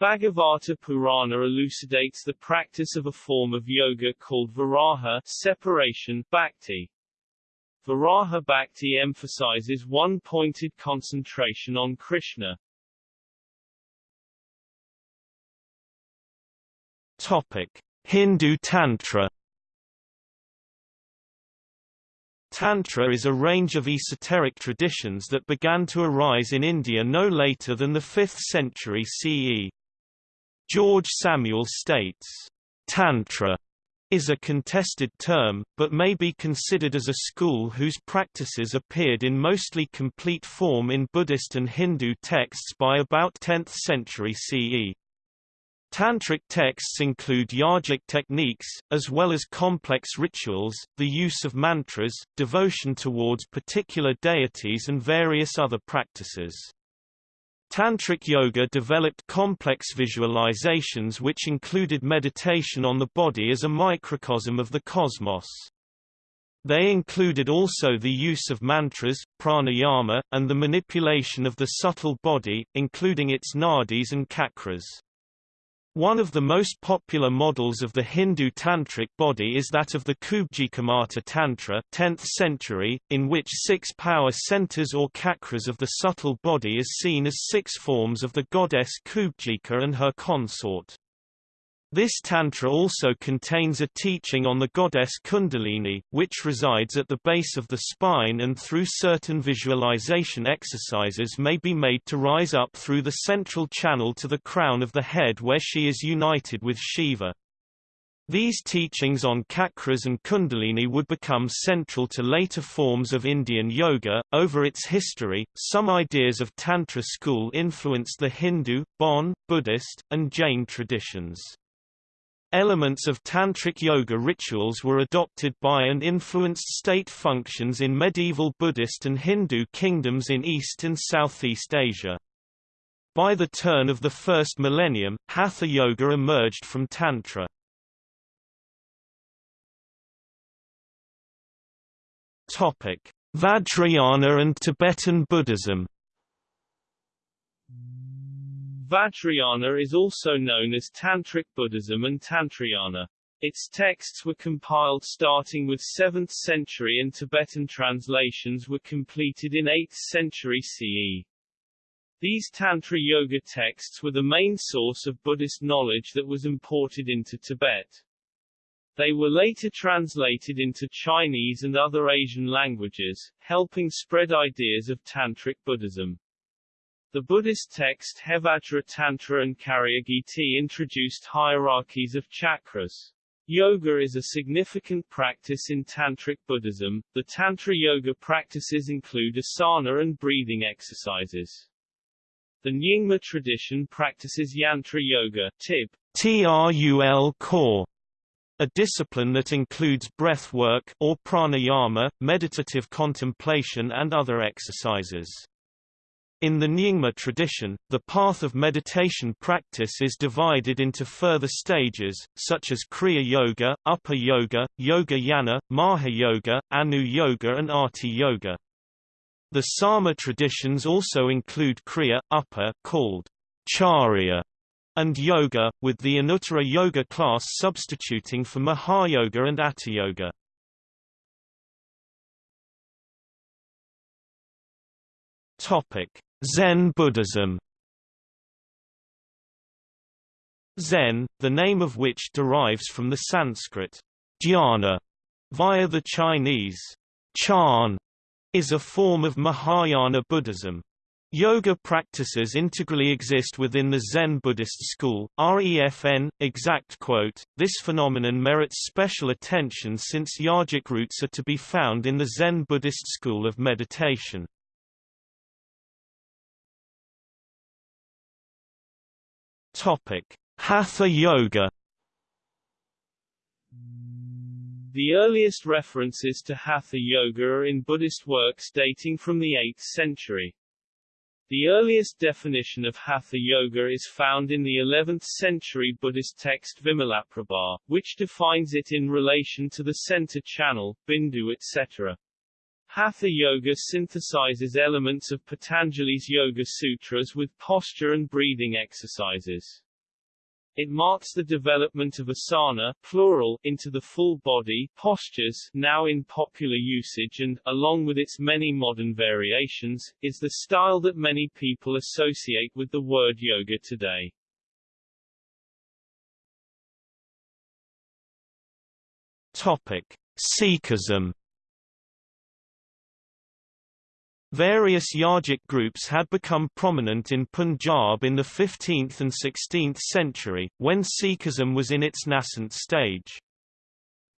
Speaker 2: Bhagavata Purana elucidates the practice of a form of yoga called Viraha separation bhakti. Viraha Bhakti emphasizes one-pointed concentration on Krishna.
Speaker 1: Topic: Hindu Tantra Tantra is a range of esoteric traditions that began to arise in India no later than the 5th century CE. Geoffrey Samuel states, Tantra is a contested term, but may be considered as a school whose practices appeared in mostly complete form in Buddhist and Hindu texts by about 10th century CE. Tantric texts include yogic techniques, as well as complex rituals, the use of mantras, devotion towards particular deities and various other practices. Tantric yoga developed complex visualizations which included meditation on the body as a microcosm of the cosmos. They included also the use of mantras, pranayama, and the manipulation of the subtle body, including its nadis and chakras. One of the most popular models of the Hindu tantric body is that of the Kubjikamata Tantra 10th century, in which six power centers or chakras of the subtle body is seen as six forms of the goddess Kubjika and her consort. This tantra also contains a teaching on the goddess Kundalini, which resides at the base of the spine and through certain visualization exercises may be made to rise up through the central channel to the crown of the head where she is united with Shiva. These teachings on chakras and kundalini would become central to later forms of Indian yoga. Over its history, some ideas of Tantra school influenced the Hindu, Bon, Buddhist, and Jain traditions. Elements of Tantric yoga rituals were adopted by and influenced state functions in medieval Buddhist and Hindu kingdoms in East and Southeast Asia. By the turn of the first millennium, Hatha Yoga emerged from Tantra. Vajrayana and Tibetan Buddhism
Speaker 2: Vajrayana is also known as Tantric Buddhism and Tantrayana. Its texts were compiled starting with 7th century and Tibetan translations were completed in 8th century CE. These Tantra Yoga texts were the main source of Buddhist knowledge that was imported into Tibet. They were later translated into Chinese and other Asian languages, helping spread ideas of Tantric Buddhism. The Buddhist text Hevajra Tantra and Karyagiti introduced hierarchies of chakras. Yoga is a significant practice in Tantric Buddhism. The Tantra yoga practices include asana and breathing exercises. The Nyingma tradition practices Yantra Yoga TIB,
Speaker 1: TRUL core, a discipline that includes breath work or pranayama, meditative contemplation and other exercises. In the Nyingma tradition, the path of meditation practice is divided into further stages, such as Kriya Yoga, Upa Yoga, Yoga Yana, Maha Yoga, Anu Yoga and Ati Yoga. The Sarma traditions also include Kriya, Upa called Charya, and Yoga, with the Anuttara Yoga class substituting for Mahayoga and Atha Yoga. Topic: Zen Buddhism Zen, the name of which derives from the Sanskrit dhyana via the Chinese chan, is a form of Mahayana Buddhism. Yoga practices integrally exist within the Zen Buddhist school. REFN, exact quote, this phenomenon merits special attention since yogic roots are to be found in the Zen Buddhist school of meditation. Topic: Hatha Yoga.
Speaker 2: The earliest references to Hatha Yoga are in Buddhist works dating from the 8th century. The earliest definition of Hatha Yoga is found in the 11th century Buddhist text Vimalaprabha, which defines it in relation to the center channel, bindu etc. Hatha Yoga synthesizes elements of Patanjali's Yoga Sutras with posture and breathing exercises. It marks the development of asana plural into the full body postures now in popular usage and, along with its many modern variations, is the style that many people associate with the word yoga today.
Speaker 1: Topic: Sikhism Various yogic groups had become prominent in Punjab in the 15th and 16th century, when Sikhism was in its nascent stage.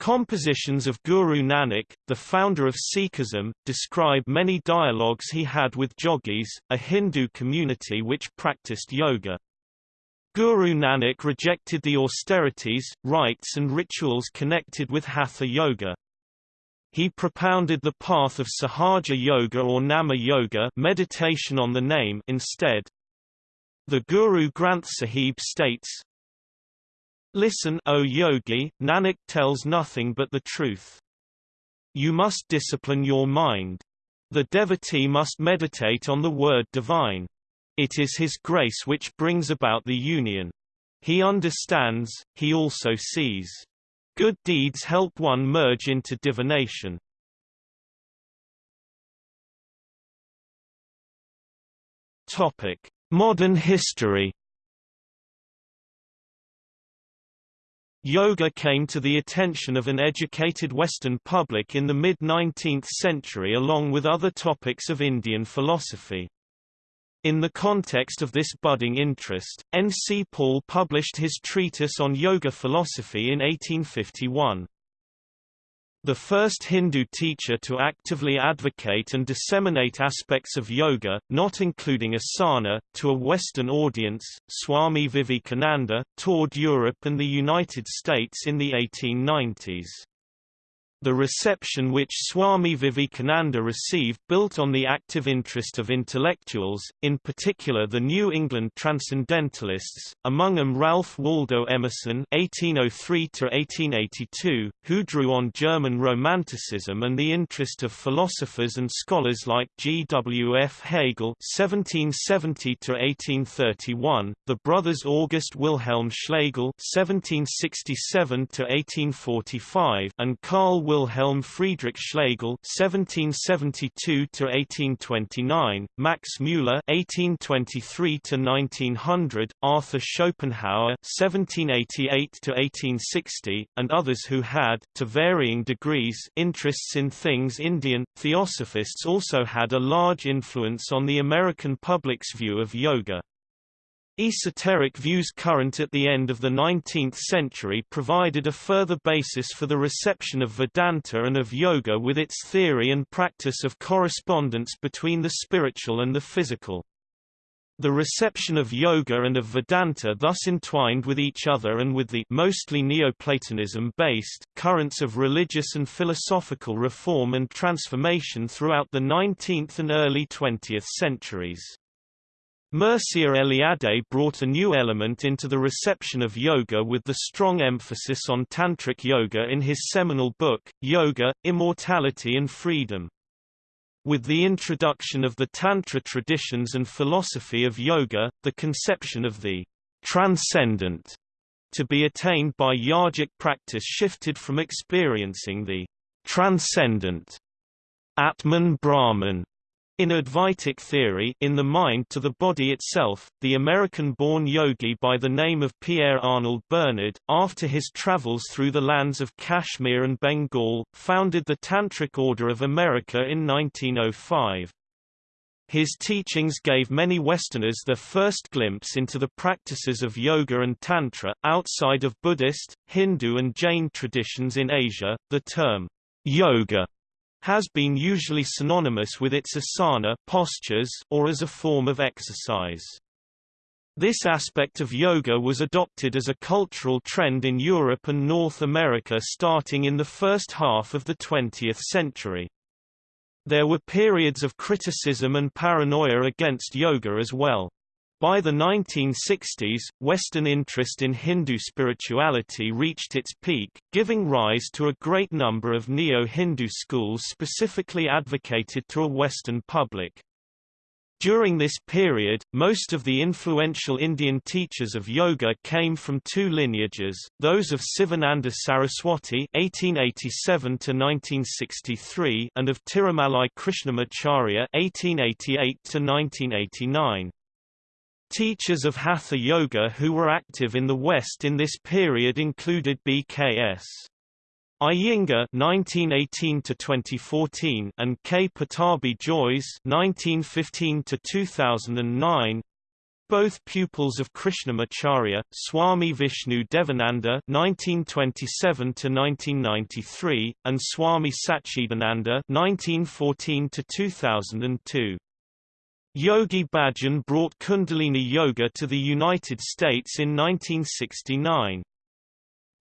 Speaker 1: Compositions of Guru Nanak, the founder of Sikhism, describe many dialogues he had with jogis, a Hindu community which practiced yoga. Guru Nanak rejected the austerities, rites and rituals connected with Hatha Yoga. He propounded the path of Sahaja Yoga or Nama Yoga meditation on the name instead. The Guru Granth Sahib states, Listen O yogi, Nanak tells nothing but the truth. You must discipline your mind. The devotee must meditate on the word divine. It is his grace which brings about the union. He understands, he also sees. Good deeds help one merge into divination. Topic: Modern history. Yoga came to the attention of an educated Western public in the mid-19th century along with other topics of Indian philosophy. In the context of this budding interest, N. C. Paul published his treatise on yoga philosophy in 1851. The first Hindu teacher to actively advocate and disseminate aspects of yoga, not including asana, to a Western audience, Swami Vivekananda, toured Europe and the United States in the 1890s. The reception which Swami Vivekananda received built on the active interest of intellectuals, in particular the New England Transcendentalists, among them Ralph Waldo Emerson (1803–1882), who drew on German Romanticism and the interest of philosophers and scholars like G. W. F. Hegel (1770–1831), the brothers August Wilhelm Schlegel (1767–1845), and Carl Wilhelm Friedrich Schlegel (1772–1829), Max Müller (1823–1900), Arthur Schopenhauer (1788–1860), and others who had, to varying degrees, interests in things Indian. Theosophists also had a large influence on the American public's view of yoga. Esoteric views current at the end of the 19th century provided a further basis for the reception of Vedanta and of yoga with its theory and practice of correspondence between the spiritual and the physical. The reception of yoga and of Vedanta thus entwined with each other and with the mostly Neoplatonism-based currents of religious and philosophical reform and transformation throughout the 19th and early 20th centuries. Mircea Eliade brought a new element into the reception of yoga with the strong emphasis on Tantric yoga in his seminal book, Yoga, Immortality and Freedom. With the introduction of the Tantra traditions and philosophy of yoga, the conception of the transcendent to be attained by yogic practice shifted from experiencing the transcendent Atman Brahman in Advaitic theory in the mind to the body itself, the American-born yogi by the name of Pierre Arnold Bernard, after his travels through the lands of Kashmir and Bengal, founded the Tantric Order of America in 1905. His teachings gave many Westerners their first glimpse into the practices of yoga and tantra. Outside of Buddhist, Hindu and Jain traditions in Asia, the term yoga has been usually synonymous with its asana postures or as a form of exercise. This aspect of yoga was adopted as a cultural trend in Europe and North America starting in the first half of the 20th century. There were periods of criticism and paranoia against yoga as well. By the 1960s, Western interest in Hindu spirituality reached its peak, giving rise to a great number of neo-Hindu schools specifically advocated to a Western public. During this period, most of the influential Indian teachers of yoga came from two lineages, those of Sivananda Saraswati (1887–1963) and of Tirumalai Krishnamacharya (1888–1989). Teachers of Hatha Yoga who were active in the West in this period included B.K.S. Iyengar (1918–2014) and K. Pattabhi Jois (1915–2009), both pupils of Krishnamacharya, Swami Vishnu Devananda (1927–1993) and Swami Satchidananda (1914–2002). Yogi Bhajan brought Kundalini Yoga to the United States in 1969.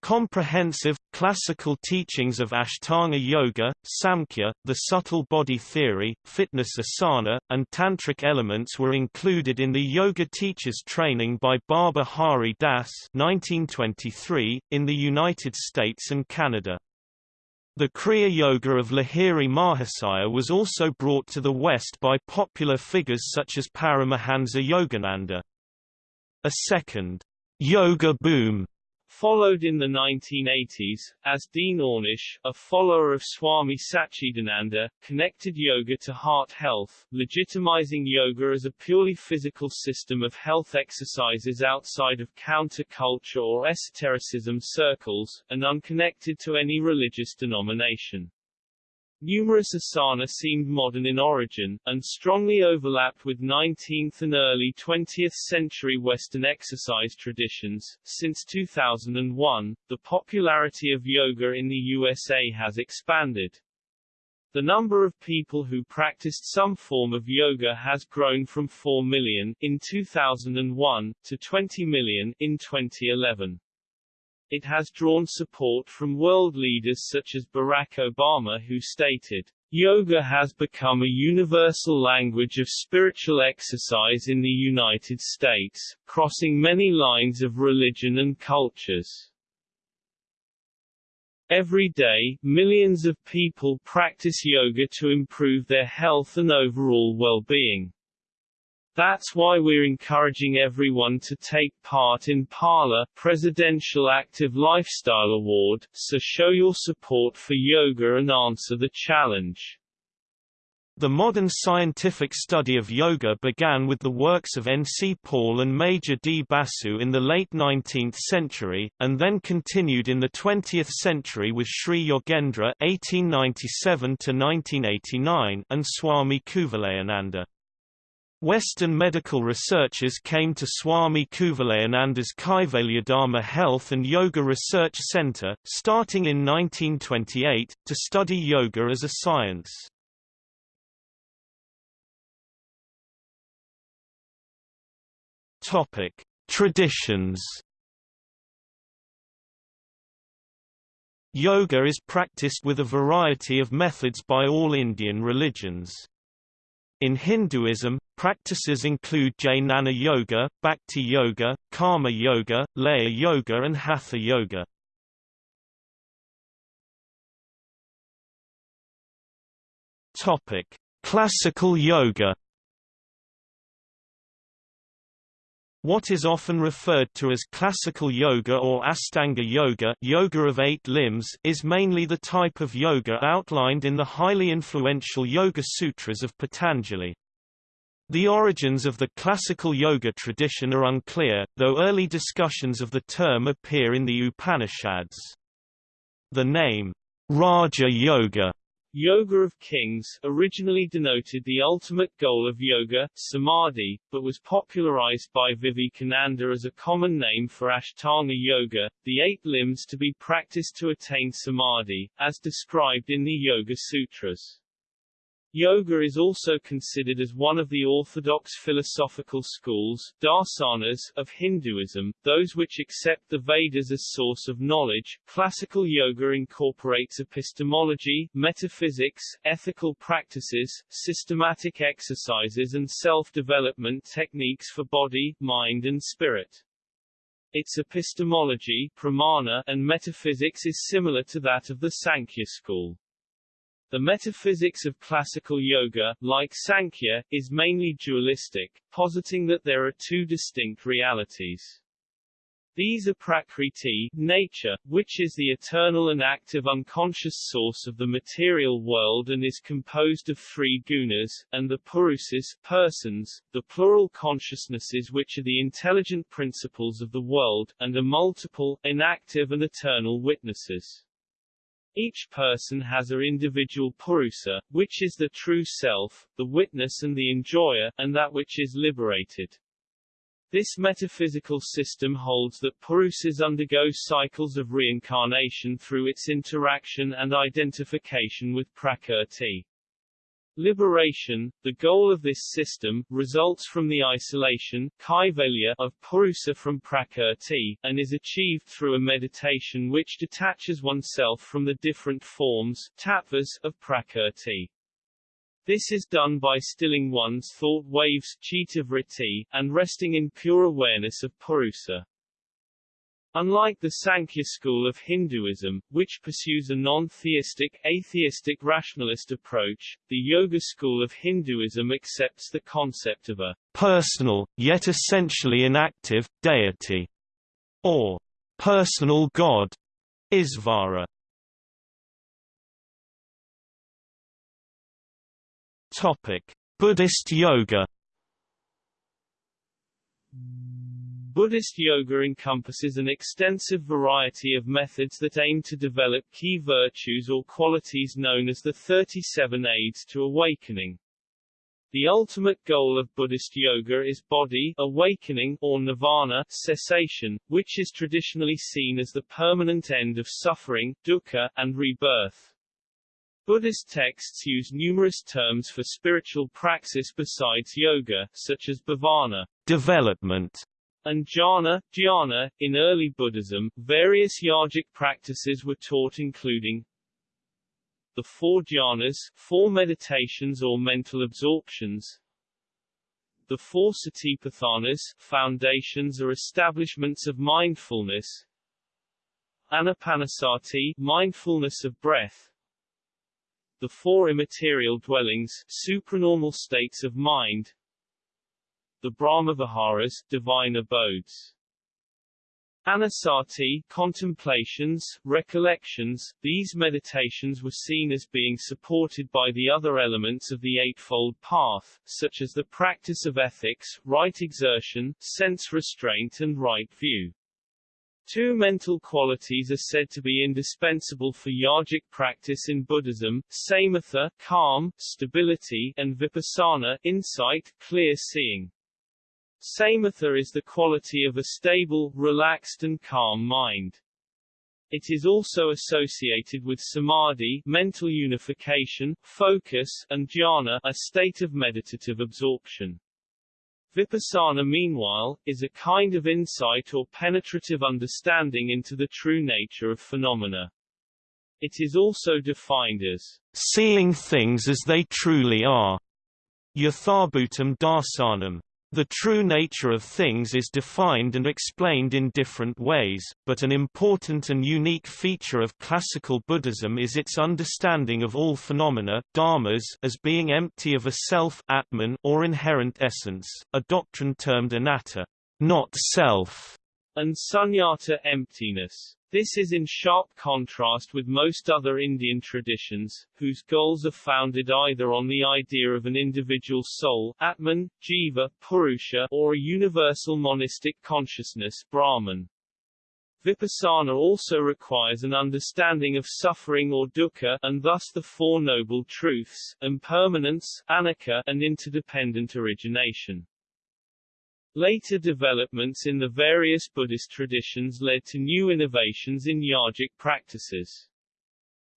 Speaker 1: Comprehensive, classical teachings of Ashtanga Yoga, Samkhya, the subtle body theory, fitness asana, and tantric elements were included in the Yoga Teachers Training by Baba Hari Das 1923, in the United States and Canada. The Kriya Yoga of Lahiri Mahasaya was also brought to the West by popular figures such as Paramahansa Yogananda. A second, yoga boom
Speaker 2: Followed in the 1980s, as Dean Ornish, a follower of Swami Satchidananda, connected yoga to heart health, legitimizing yoga as a purely physical system of health exercises outside of counter-culture or esotericism circles, and unconnected to any religious denomination. Numerous asana seemed modern in origin, and strongly overlapped with 19th and early 20th century Western exercise traditions. Since 2001, the popularity of yoga in the USA has expanded. The number of people who practiced some form of yoga has grown from 4 million in 2001 to 20 million in 2011. It has drawn support from world leaders such as Barack Obama who stated, Yoga has become a universal language of spiritual exercise in the United States, crossing many lines of religion and cultures. Every day, millions of people practice yoga to improve their health and overall well-being. That's why we're encouraging everyone to take part in Pala Presidential Active Lifestyle Award, so show your support for yoga and answer the challenge.
Speaker 1: The modern scientific study of yoga began with the works of N. C. Paul and Major D. Basu in the late 19th century, and then continued in the 20th century with Sri Yogendra (1897–1989) and Swami Kuvalayananda. Western medical researchers came to Swami Kuvalayananda's Kaivalyadhama Health and Yoga Research Center, starting in 1928, to study yoga as a science. Traditions. Yoga is practiced with a variety of methods by all Indian religions. In Hinduism, practices include Jnana Yoga, Bhakti Yoga, Karma Yoga, Laya Yoga and Hatha Yoga. Topic: Classical Yoga What is often referred to as classical yoga or Astanga yoga, yoga of eight limbs is mainly the type of yoga outlined in the highly influential Yoga Sutras of Patanjali. The origins of the classical yoga tradition are unclear, though early discussions of the term appear in the Upanishads. The name, Raja Yoga,
Speaker 2: Yoga of Kings originally denoted the ultimate goal of yoga, samadhi, but was popularized by Vivekananda as a common name for Ashtanga Yoga, the eight limbs to be practiced to attain samadhi, as described in the Yoga Sutras. Yoga is also considered as one of the orthodox philosophical schools darsanas, of Hinduism, those which accept the Vedas as source of knowledge. Classical yoga incorporates epistemology, metaphysics, ethical practices, systematic exercises and self-development techniques for body, mind and spirit. Its epistemology pramana and metaphysics is similar to that of the Sankhya school. The metaphysics of classical yoga, like Sankhya, is mainly dualistic, positing that there are two distinct realities. These are Prakriti, nature, which is the eternal and active unconscious source of the material world and is composed of three gunas, and the Purusas, persons, the plural consciousnesses which are the intelligent principles of the world, and are multiple, inactive and eternal witnesses. Each person has a individual purusa, which is the true self, the witness and the enjoyer, and that which is liberated. This metaphysical system holds that Purusas undergo cycles of reincarnation through its interaction and identification with Prakrti. Liberation, the goal of this system, results from the isolation of Purusa from Prakrti, and is achieved through a meditation which detaches oneself from the different forms tattvas, of Prakrti. This is done by stilling one's thought waves chitta and resting in pure awareness of Purusa. Unlike the Sankhya school of Hinduism, which pursues a non-theistic, atheistic rationalist approach, the Yoga school of Hinduism accepts the concept of a
Speaker 1: personal, yet essentially inactive, deity, or personal god, Isvara. Topic: Buddhist yoga
Speaker 2: Buddhist yoga encompasses an extensive variety of methods that aim to develop key virtues or qualities known as the 37 aids to awakening. The ultimate goal of Buddhist yoga is bodhi awakening or nirvana cessation, which is traditionally seen as the permanent end of suffering, dukkha, and rebirth. Buddhist texts use numerous terms for spiritual praxis besides yoga, such as bhavana
Speaker 1: development,
Speaker 2: and jhana, dhyana. In early Buddhism, various yogic practices were taught including the four jhanas, four meditations or mental absorptions, the four satipatthanas, foundations or establishments of mindfulness, anapanasati, mindfulness of breath, the four immaterial dwellings, supranormal states of mind, the Brahmaviharas, divine abodes. Anusati, contemplations, recollections, these meditations were seen as being supported by the other elements of the Eightfold Path, such as the practice of ethics, right exertion, sense restraint and right view. Two mental qualities are said to be indispensable for yogic practice in Buddhism, samatha, calm, stability, and vipassana, insight, clear seeing. Samatha is the quality of a stable, relaxed and calm mind. It is also associated with samadhi mental unification, focus, and jhana a state of meditative absorption. Vipassana meanwhile, is a kind of insight or penetrative understanding into the true nature of phenomena. It is also defined as
Speaker 1: seeing things as they truly are. Yathabhutam darsanam. The true nature of things is defined and explained in different ways, but an important and unique feature of classical Buddhism is its understanding of all phenomena dharmas as being empty of a self atman or inherent essence, a doctrine termed anatta, not self,
Speaker 2: and sunyata emptiness. This is in sharp contrast with most other Indian traditions, whose goals are founded either on the idea of an individual soul Atman, Jiva, Purusha, or a universal monistic consciousness Brahman. Vipassana also requires an understanding of suffering or dukkha, and thus the Four Noble Truths, impermanence, anicca, and interdependent origination. Later developments in the various Buddhist traditions led to new innovations in yogic practices.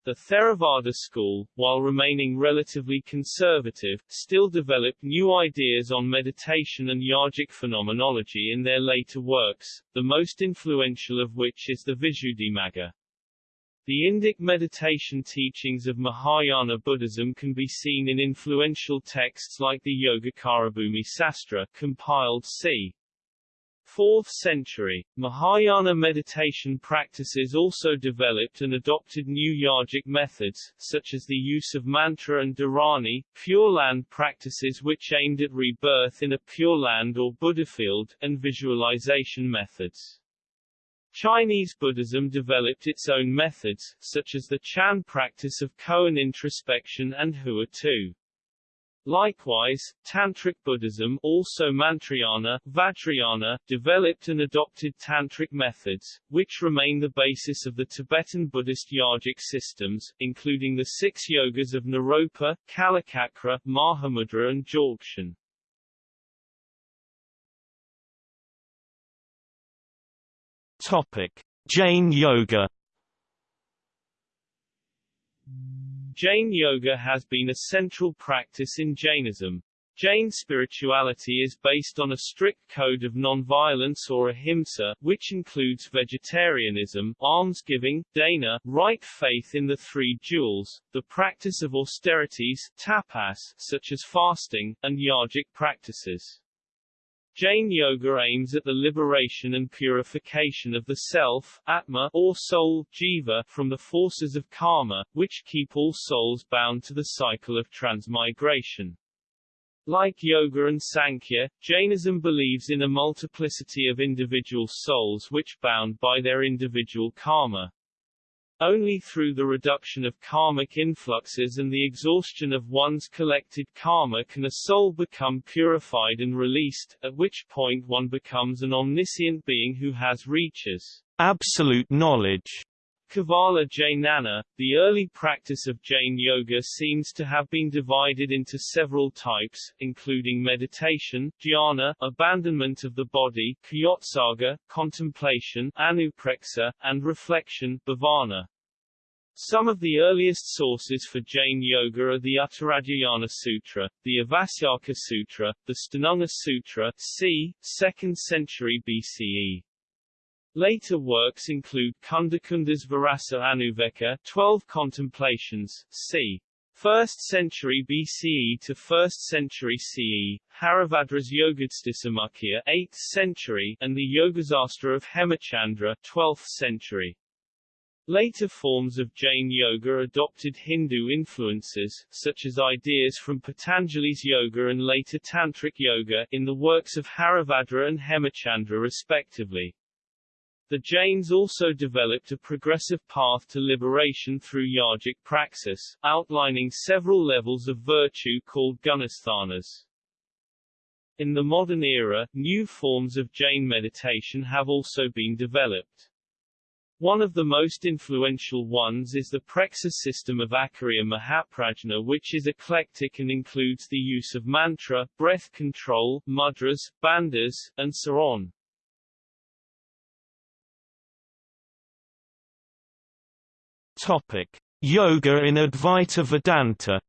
Speaker 2: The Theravada school, while remaining relatively conservative, still developed new ideas on meditation and yogic phenomenology in their later works, the most influential of which is the Visuddhimagga. The Indic meditation teachings of Mahayana Buddhism can be seen in influential texts like the Yogacarabhumi Sastra compiled c. 4th century, Mahayana meditation practices also developed and adopted new yogic methods, such as the use of mantra and dharani, Pure Land practices which aimed at rebirth in a Pure Land or Buddha field, and visualization methods. Chinese Buddhism developed its own methods, such as the Chan practice of koan introspection and Hua Tou. Likewise, Tantric Buddhism also Mantrayana, Vajrayana, developed and adopted Tantric methods, which remain the basis of the Tibetan Buddhist yogic systems, including the six yogas of Naropa, Kalachakra, Mahamudra and Dzogchen.
Speaker 1: Topic: Jain Yoga.
Speaker 2: Jain Yoga has been a central practice in Jainism. Jain spirituality is based on a strict code of non-violence or ahimsa, which includes vegetarianism, almsgiving, dana, right faith in the three jewels, the practice of austerities tapas, such as fasting, and yogic practices. Jain Yoga aims at the liberation and purification of the self atma, or soul jiva, from the forces of karma, which keep all souls bound to the cycle of transmigration. Like Yoga and Sankhya, Jainism believes in a multiplicity of individual souls which bound by their individual karma. Only through the reduction of karmic influxes and the exhaustion of one's collected karma can a soul become purified and released, at which point one becomes an omniscient being who has reaches
Speaker 1: absolute knowledge.
Speaker 2: Kevala Jnana, the early practice of Jain Yoga seems to have been divided into several types, including meditation, jhana, abandonment of the body, kayotsarga, contemplation, anupreksha, and reflection, bhavana. Some of the earliest sources for Jain Yoga are the Uttaradhyayana Sutra, the Avasyaka Sutra, the Sthananga Sutra, c. 2nd century BCE. Later works include Kundakunda's Virasa Anuveka 12 Contemplations, c. 1st century BCE to 1st century CE, Haribhadra's Yogadrstisamuccaya 8th century, and the Yogasastra of Hemachandra 12th century. Later forms of Jain yoga adopted Hindu influences, such as ideas from Patanjali's yoga and later Tantric yoga, in the works of Haribhadra and Hemachandra respectively. The Jains also developed a progressive path to liberation through yogic praxis, outlining several levels of virtue called gunasthanas. In the modern era, new forms of Jain meditation have also been developed. One of the most influential ones is the Preksha system of Acharya Mahaprajna which is eclectic and includes the use of mantra, breath control, mudras, bandhas, and so on.
Speaker 1: Topic: Yoga in Advaita Vedanta.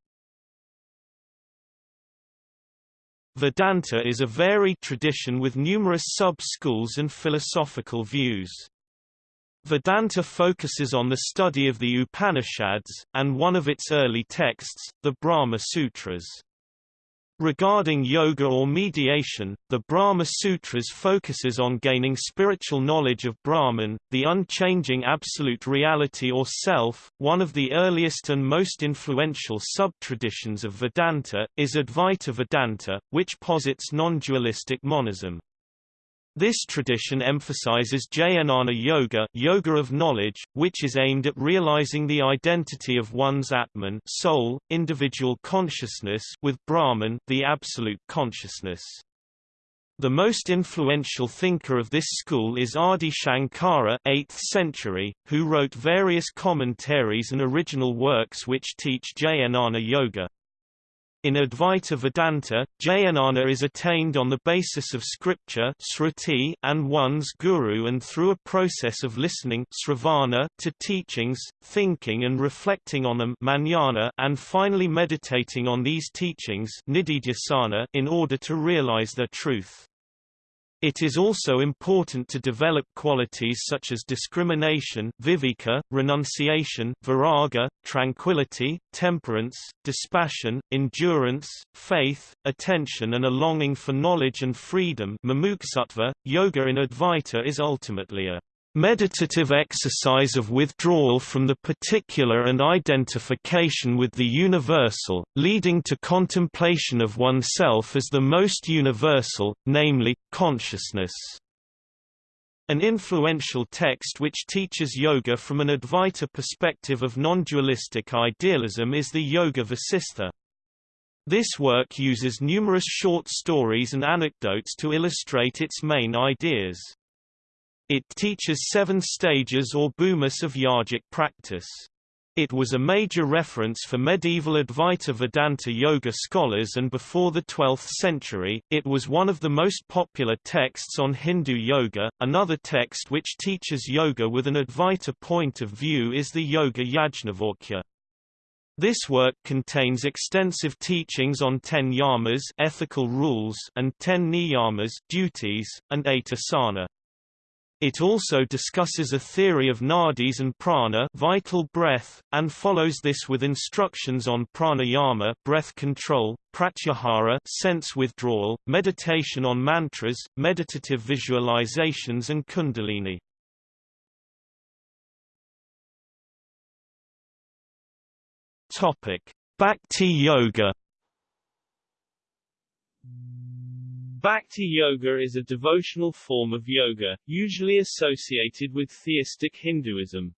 Speaker 1: Vedanta is a varied tradition with numerous sub-schools and philosophical views. Vedanta focuses on the study of the Upanishads, and one of its early texts, the Brahma Sutras. Regarding yoga or mediation, the Brahma Sutras focuses on gaining spiritual knowledge of Brahman, the unchanging absolute reality or self. One of the earliest and most influential sub-traditions of Vedanta is Advaita Vedanta, which posits non-dualistic monism. This tradition emphasizes Jnana Yoga, yoga of knowledge, which is aimed at realizing the identity of one's Atman soul, individual consciousness with Brahman the absolute consciousness. The most influential thinker of this school is Adi Shankara 8th century, who wrote various commentaries and original works which teach Jnana Yoga. In Advaita Vedanta, jnana is attained on the basis of scripture sruti and one's guru and through a process of listening sravana to teachings, thinking and reflecting on them manana and finally meditating on these teachings in order to realize their truth. It is also important to develop qualities such as discrimination viveka, renunciation viraga, tranquility, temperance, dispassion, endurance, faith, attention and a longing for knowledge and freedom mumukshutva. Yoga in Advaita is ultimately a meditative exercise of withdrawal from the particular and identification with the universal, leading to contemplation of oneself as the most universal, namely, consciousness. An influential text which teaches yoga from an Advaita perspective of non-dualistic idealism is the Yoga Vasistha. This work uses numerous short stories and anecdotes to illustrate its main ideas. It teaches seven stages or bhumis of yogic practice. It was a major reference for medieval Advaita Vedanta yoga scholars and before the 12th century, it was one of the most popular texts on Hindu yoga. Another text which teaches yoga with an Advaita point of view is the Yoga Yajnavalkya. This work contains extensive teachings on ten yamas ethical rules and ten niyamas duties, and eight asana. It also discusses a theory of nadis and prana vital breath, and follows this with instructions on pranayama breath control, pratyahara sense withdrawal, meditation on mantras, meditative visualizations and kundalini. Bhakti Yoga
Speaker 2: Bhakti yoga is a devotional form of yoga, usually associated with theistic Hinduism.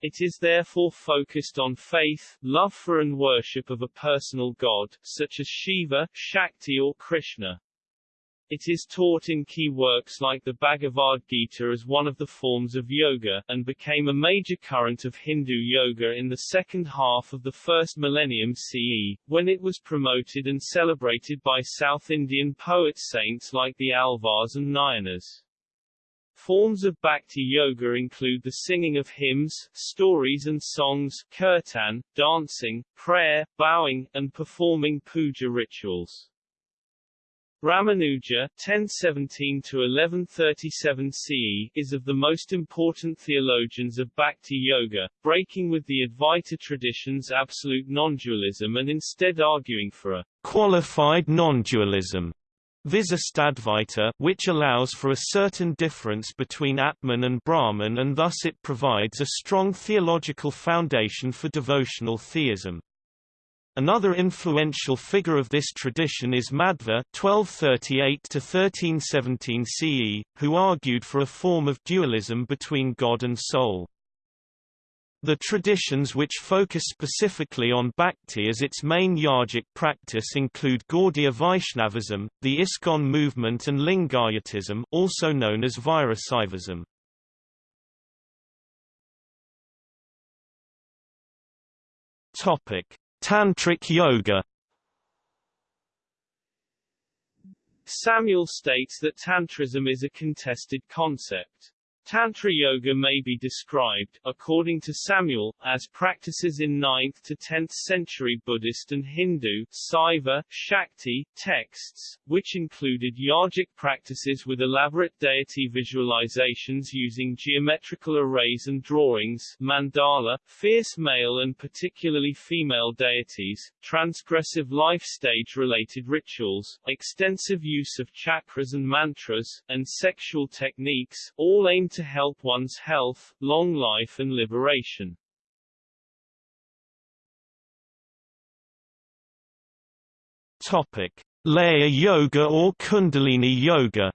Speaker 2: It is therefore focused on faith, love for and worship of a personal god, such as Shiva, Shakti or Krishna. It is taught in key works like the Bhagavad Gita as one of the forms of yoga, and became a major current of Hindu yoga in the second half of the first millennium CE, when it was promoted and celebrated by South Indian poet saints like the Alvars and Nayanars. Forms of bhakti yoga include the singing of hymns, stories and songs, kirtan, dancing, prayer, bowing, and performing puja rituals. Ramanuja (1017–1137 CE) is of the most important theologians of Bhakti Yoga, breaking with the Advaita tradition's absolute non-dualism and instead arguing for a
Speaker 1: qualified non-dualism. Visistadvaita, which allows for a certain difference between Atman and Brahman and thus it provides a strong theological foundation for devotional theism. Another influential figure of this tradition is Madhva (1238–1317 CE), who argued for a form of dualism between God and soul. The traditions which focus specifically on bhakti as its main yogic practice include Gaudiya Vaishnavism, the ISKCON movement and Lingayatism also known as Virasaivism. Topic: Tantric yoga
Speaker 2: Samuel states that Tantrism is a contested concept. Tantra Yoga may be described, according to Samuel, as practices in 9th to 10th century Buddhist and Hindu Saiva, Shakti, texts, which included yogic practices with elaborate deity visualizations using geometrical arrays and drawings mandala, fierce male and particularly female deities, transgressive life stage-related rituals, extensive use of chakras and mantras, and sexual techniques, all aimed to help one's health, long life and liberation.
Speaker 1: Topic: Laya Yoga or Kundalini Yoga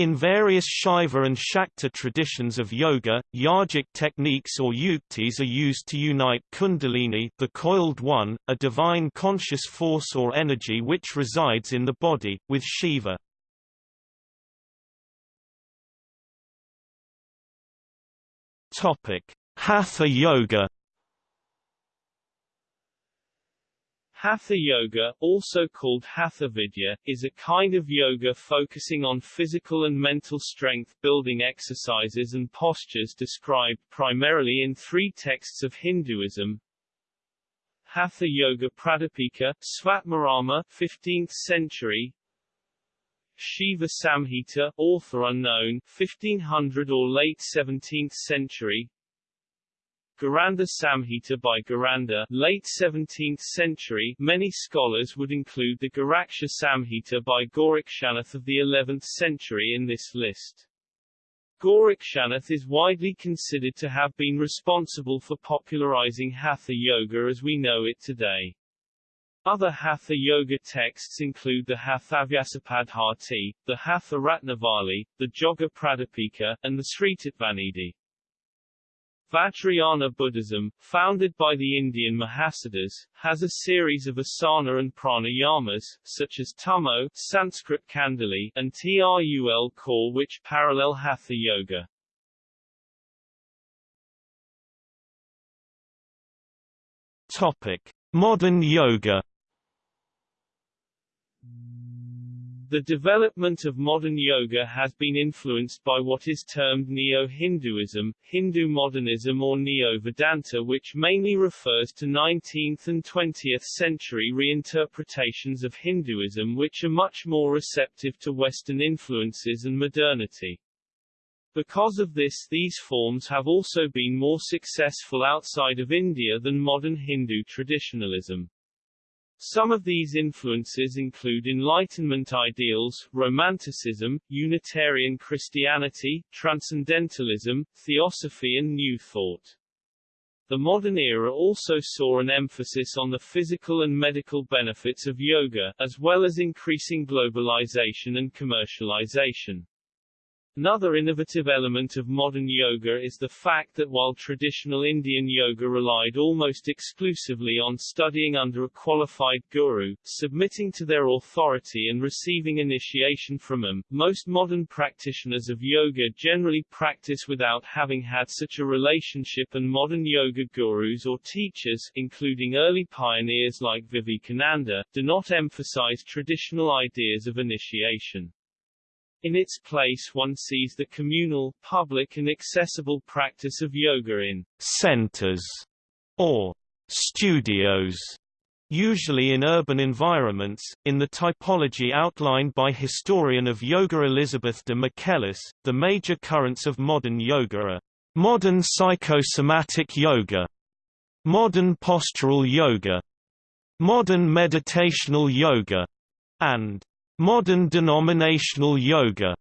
Speaker 1: In various Shaiva and Shakta traditions of yoga, yogic techniques or yuktis are used to unite kundalini the coiled one, a divine conscious force or energy which resides in the body, with Shiva. Topic: Hatha Yoga.
Speaker 2: Hatha yoga, also called Hatha Vidya, is a kind of yoga focusing on physical and mental strength building exercises and postures described primarily in three texts of Hinduism, Hatha Yoga Pradipika, Svatmarama 15th century Shiva Samhita, author unknown 1500 or late 17th century Gheranda Samhita by Gheranda, late 17th century Many scholars would include the Goraksha Samhita by Gorakshanath of the 11th century in this list. Gorakshanath is widely considered to have been responsible for popularizing Hatha Yoga as we know it today. Other Hatha Yoga texts include the Hathabhyasapaddhati, the Hatha Ratnavali, the Joga Pradipika, and the Sritattvanidhi. Vajrayana Buddhism, founded by the Indian Mahasiddhas, has a series of asana and pranayamas, such as Tummo Sanskrit Kundalini, and Trul khor which parallel Hatha Yoga.
Speaker 1: Topic: Modern Yoga
Speaker 2: The development of modern yoga has been influenced by what is termed Neo-Hinduism, Hindu modernism or Neo-Vedanta which mainly refers to 19th and 20th century reinterpretations of Hinduism which are much more receptive to Western influences and modernity. Because of this these forms have also been more successful outside of India than modern Hindu traditionalism. Some of these influences include Enlightenment ideals, Romanticism, Unitarian Christianity, Transcendentalism, Theosophy and New Thought. The modern era also saw an emphasis on the physical and medical benefits of yoga, as well as increasing globalization and commercialization. Another innovative element of modern yoga is the fact that while traditional Indian yoga relied almost exclusively on studying under a qualified guru, submitting to their authority and receiving initiation from them, most modern practitioners of yoga generally practice without having had such a relationship and modern yoga gurus or teachers, including early pioneers like Vivekananda, do not emphasize traditional ideas of initiation. In its place one sees the communal, public and accessible practice of yoga in
Speaker 1: centers or studios, usually in urban environments, in the typology outlined by historian of yoga Elizabeth de Michelis, the major currents of modern yoga are modern psychosomatic yoga, modern postural yoga, modern meditational yoga, and Modern denominational yoga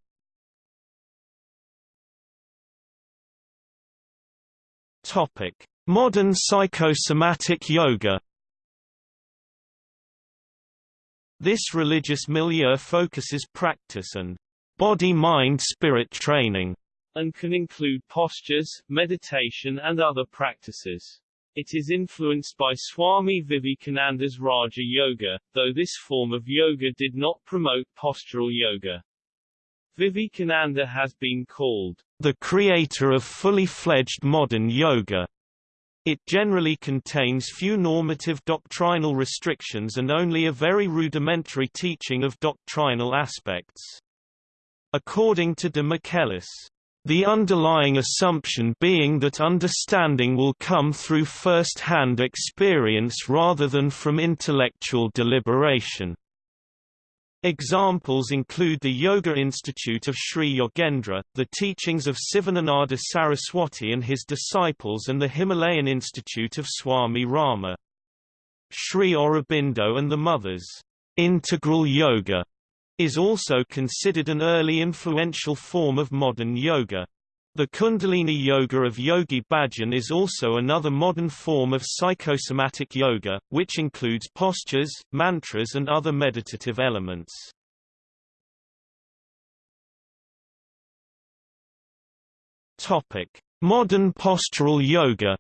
Speaker 1: Modern psychosomatic yoga. This religious milieu focuses practice and body-mind-spirit training
Speaker 2: and can include postures, meditation and other practices. It is influenced by Swami Vivekananda's Raja Yoga, though this form of yoga did not promote postural yoga. Vivekananda has been called
Speaker 1: the creator of fully fledged modern yoga. It generally contains few normative doctrinal restrictions and only a very rudimentary teaching of doctrinal aspects. According to de Michelis, the underlying assumption being that understanding will come through first-hand experience rather than from intellectual deliberation. Examples include the Yoga Institute of Sri Yogendra, the teachings of Sivananda Saraswati and his disciples and the Himalayan Institute of Swami Rama. Sri Aurobindo and the Mothers, Integral Yoga, is also considered an early influential form of modern yoga. The Kundalini Yoga of Yogi Bhajan is also another modern form of psychosomatic yoga, which includes postures, mantras and other meditative elements. Modern postural yoga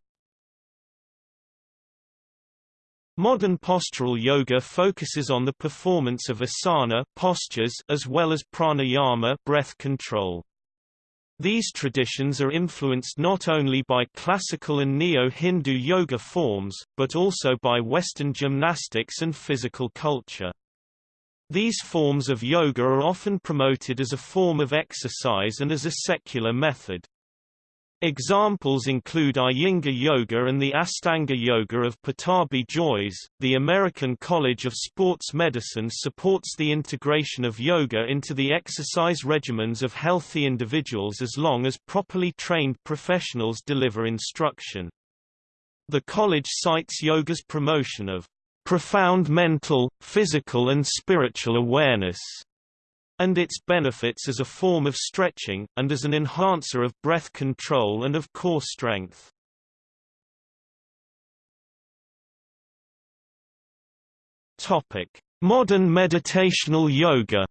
Speaker 1: Modern postural yoga focuses on the performance of asana postures as well as pranayama breath control. These traditions are influenced not only by classical and neo-Hindu yoga forms, but also by Western gymnastics and physical culture. These forms of yoga are often promoted as a form of exercise and as a secular method. Examples include Iyengar Yoga and the Astanga Yoga of Pattabhi Jois. The American College of Sports Medicine supports the integration of yoga into the exercise regimens of healthy individuals as long as properly trained professionals deliver instruction. The college cites yoga's promotion of profound mental, physical and spiritual awareness and its benefits as a form of stretching, and as an enhancer of breath control and of core strength. Modern meditational yoga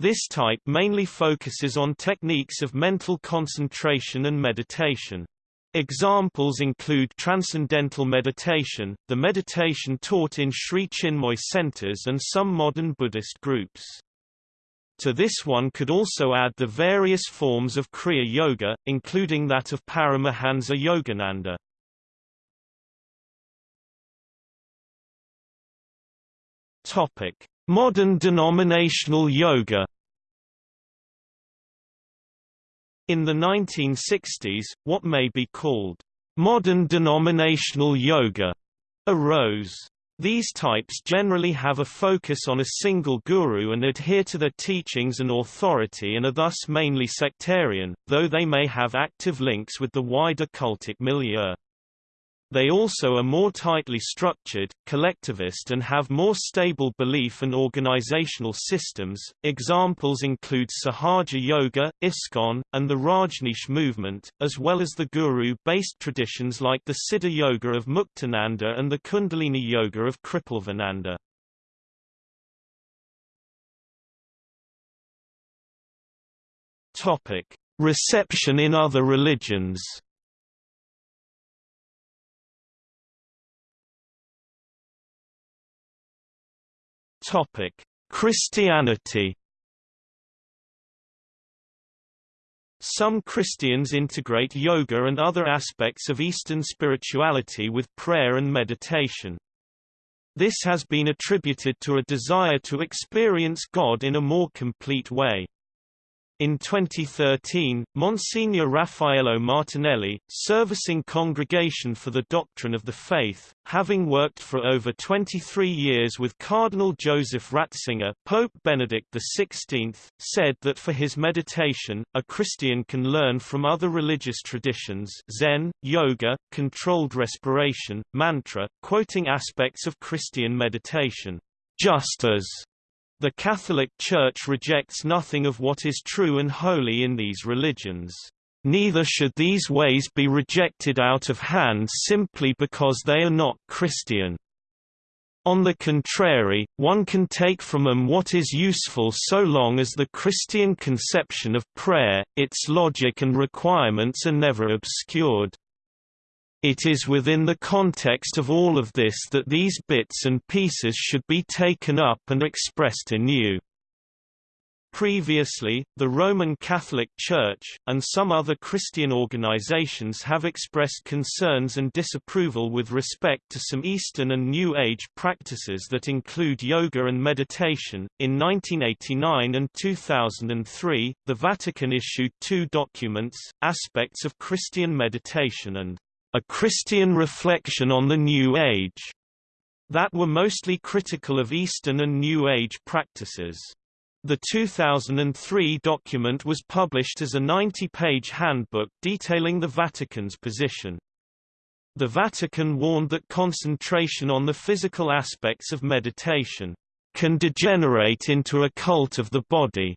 Speaker 1: This type mainly focuses on techniques of mental concentration and meditation. Examples include transcendental meditation, the meditation taught in Sri Chinmoy centers and some modern Buddhist groups. To this one could also add the various forms of Kriya Yoga, including that of Paramahansa Yogananda. Modern denominational yoga In the 1960s, what may be called modern denominational yoga arose. These types generally have a focus on a single guru and adhere to their teachings and authority and are thus mainly sectarian, though they may have active links with the wider cultic milieu. They also are more tightly structured, collectivist and have more stable belief and organizational systems. Examples include Sahaja Yoga, ISKCON, and the Rajneesh movement, as well as the guru-based traditions like the Siddha Yoga of Muktananda and the Kundalini Yoga of Kripalvananda. Topic: Reception in other religions. Topic: Christianity. Some Christians integrate yoga and other aspects of Eastern spirituality with prayer and meditation. This has been attributed to a desire to experience God in a more complete way. In 2013, Monsignor Raffaello Martinelli, servicing Congregation for the Doctrine of the Faith, having worked for over 23 years with Cardinal Joseph Ratzinger Pope Benedict XVI, said that for his meditation, a Christian can learn from other religious traditions Zen, yoga, controlled respiration, mantra, quoting aspects of Christian meditation, just as the Catholic Church rejects nothing of what is true and holy in these religions. Neither should these ways be rejected out of hand simply because they are not Christian. On the contrary, one can take from them what is useful so long as the Christian conception of prayer, its logic and requirements are never obscured. It is within the context of all of this that these bits and pieces should be taken up and expressed anew. Previously, the Roman Catholic Church, and some other Christian organizations have expressed concerns and disapproval with respect to some Eastern and New Age practices that include yoga and meditation. In 1989 and 2003, the Vatican issued two documents, Aspects of Christian Meditation and a Christian reflection on the New Age, that were mostly critical of Eastern and New Age practices. The 2003 document was published as a 90-page handbook detailing the Vatican's position. The Vatican warned that concentration on the physical aspects of meditation can degenerate into a cult of the body,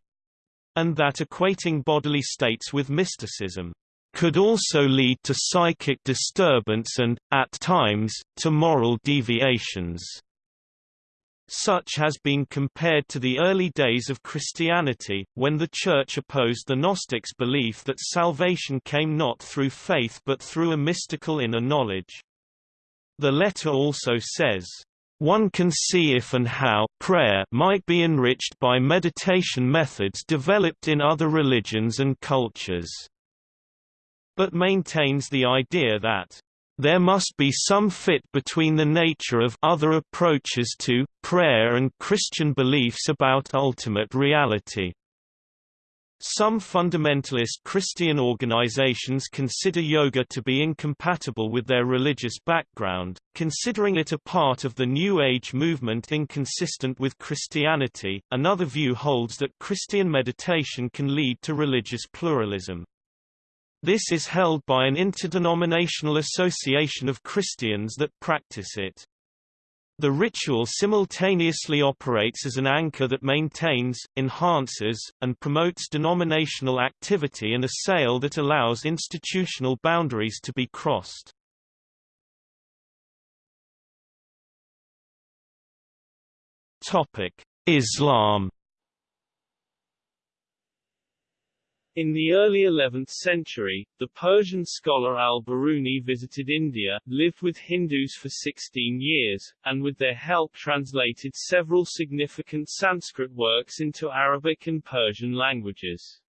Speaker 1: and that equating bodily states with mysticism could also lead to psychic disturbance and, at times, to moral deviations. Such has been compared to the early days of Christianity, when the Church opposed the Gnostics' belief that salvation came not through faith but through a mystical inner knowledge. The letter also says, one can see if and how prayer might be enriched by meditation methods developed in other religions and cultures but maintains the idea that there must be some fit between the nature of other approaches to prayer and Christian beliefs about ultimate reality. Some fundamentalist Christian organizations consider yoga to be incompatible with their religious background, considering it a part of the New Age movement inconsistent with Christianity. Another view holds that Christian meditation can lead to religious pluralism. This is held by an interdenominational association of Christians that practice it. The ritual simultaneously operates as an anchor that maintains, enhances, and promotes denominational activity and a sail that allows institutional boundaries to be crossed. Islam
Speaker 2: In the early 11th century, the Persian scholar al-Biruni visited India, lived with Hindus for 16 years, and with their help translated several significant Sanskrit works into Arabic and Persian languages.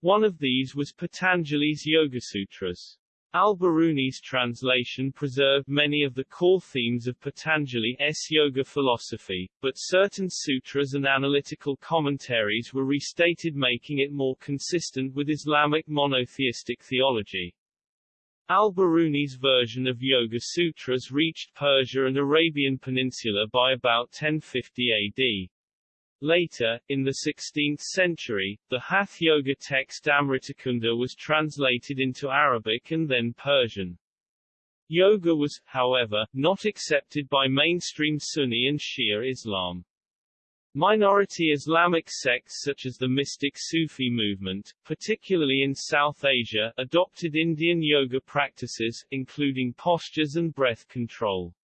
Speaker 2: One of these was Patanjali's Yogasutras. Al-Biruni's translation preserved many of the core themes of Patanjali's yoga philosophy, but certain sutras and analytical commentaries were restated making it more consistent with Islamic monotheistic theology. Al-Biruni's version of Yoga Sutras reached Persia and Arabian Peninsula by about 1050 AD. Later, in the 16th century, the Hath Yoga text Amritakunda was translated into Arabic and then Persian. Yoga was, however, not accepted by mainstream Sunni and Shia Islam. Minority Islamic sects such as the mystic Sufi movement, particularly in South Asia, adopted Indian yoga practices, including postures and breath control.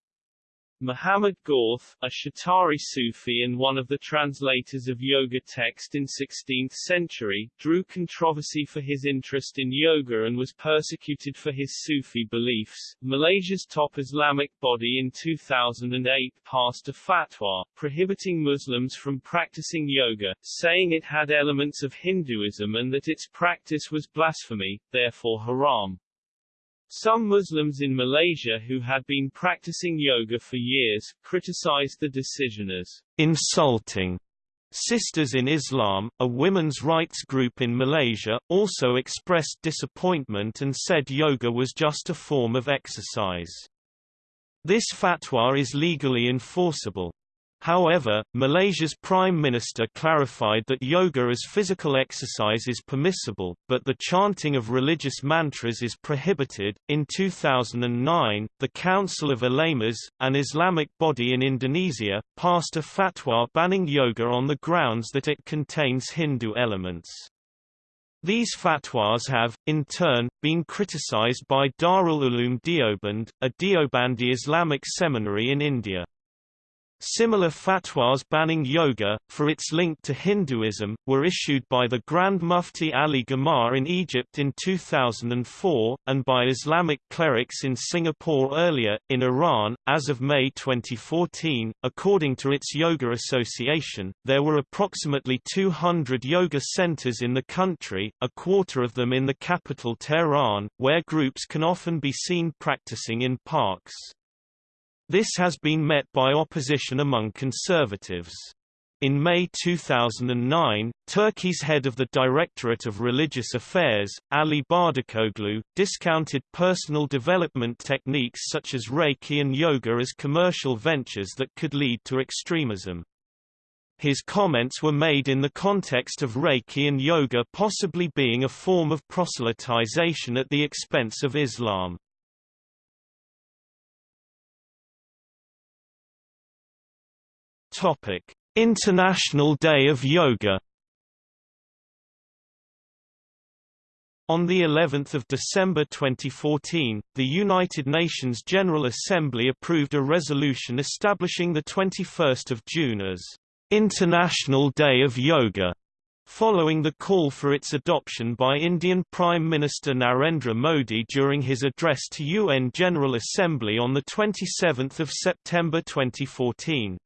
Speaker 2: Muhammad Gawth, a Shattari Sufi and one of the translators of yoga text in 16th century, drew controversy for his interest in yoga and was persecuted for his Sufi beliefs. Malaysia's top Islamic body in 2008 passed a fatwa, prohibiting Muslims from practicing yoga, saying it had elements of Hinduism and that its practice was blasphemy, therefore haram. Some Muslims in Malaysia who had been practicing yoga for years, criticized the decision as
Speaker 1: insulting. Sisters in Islam, a women's rights group in Malaysia, also expressed disappointment and said yoga was just a form of exercise. This fatwa is legally enforceable. However, Malaysia's Prime Minister clarified that yoga as physical exercise is permissible, but the chanting of religious mantras is prohibited. In 2009, the Council of Ulamas, an Islamic body in Indonesia, passed a fatwa banning yoga on the grounds that it contains Hindu elements. These fatwas have, in turn, been criticized by Darul Uloom Deoband, a Deobandi Islamic seminary in India. Similar fatwas banning yoga, for its link to Hinduism, were issued by the Grand Mufti Ali Gomaa in Egypt in 2004, and by Islamic clerics in Singapore earlier. In Iran, as of May 2014, according to its Yoga Association, there were approximately 200 yoga centers in the country, a quarter of them in the capital Tehran, where groups can often be seen practicing in parks. This has been met by opposition among conservatives. In May 2009, Turkey's head of the Directorate of Religious Affairs, Ali Bardakoglu, discounted personal development techniques such as Reiki and yoga as commercial ventures that could lead to extremism. His comments were made in the context of Reiki and yoga possibly being a form of proselytization at the expense of Islam. Topic: International Day of Yoga. On the 11th of December 2014, the United Nations General Assembly approved a resolution establishing the 21st of June as International Day of Yoga, following the call for its adoption by Indian Prime Minister Narendra Modi during his address to UN General Assembly on the 27th of September 2014.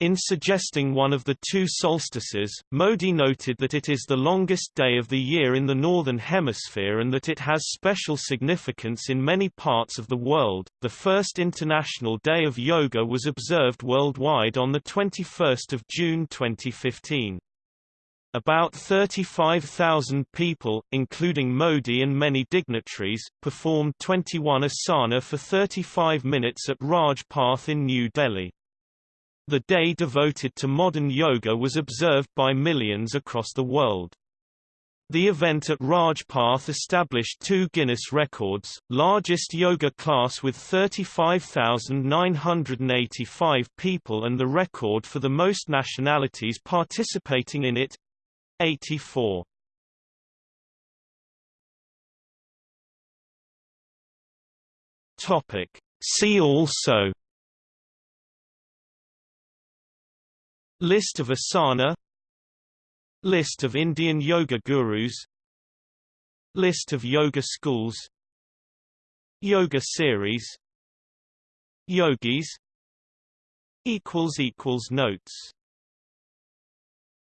Speaker 1: In suggesting one of the two solstices, Modi noted that it is the longest day of the year in the Northern Hemisphere and that it has special significance in many parts of the world. The first International Day of Yoga was observed worldwide on the 21st of June 2015. About 35,000 people, including Modi and many dignitaries, performed 21 asana for 35 minutes at Rajpath in New Delhi. The day devoted to modern yoga was observed by millions across the world. The event at Rajpath established two Guinness records, largest yoga class with 35,985 people and the record for the most nationalities participating in it, 84. Topic. See also List of asana. List of Indian yoga gurus. List of yoga schools. Yoga series. Yogis. Notes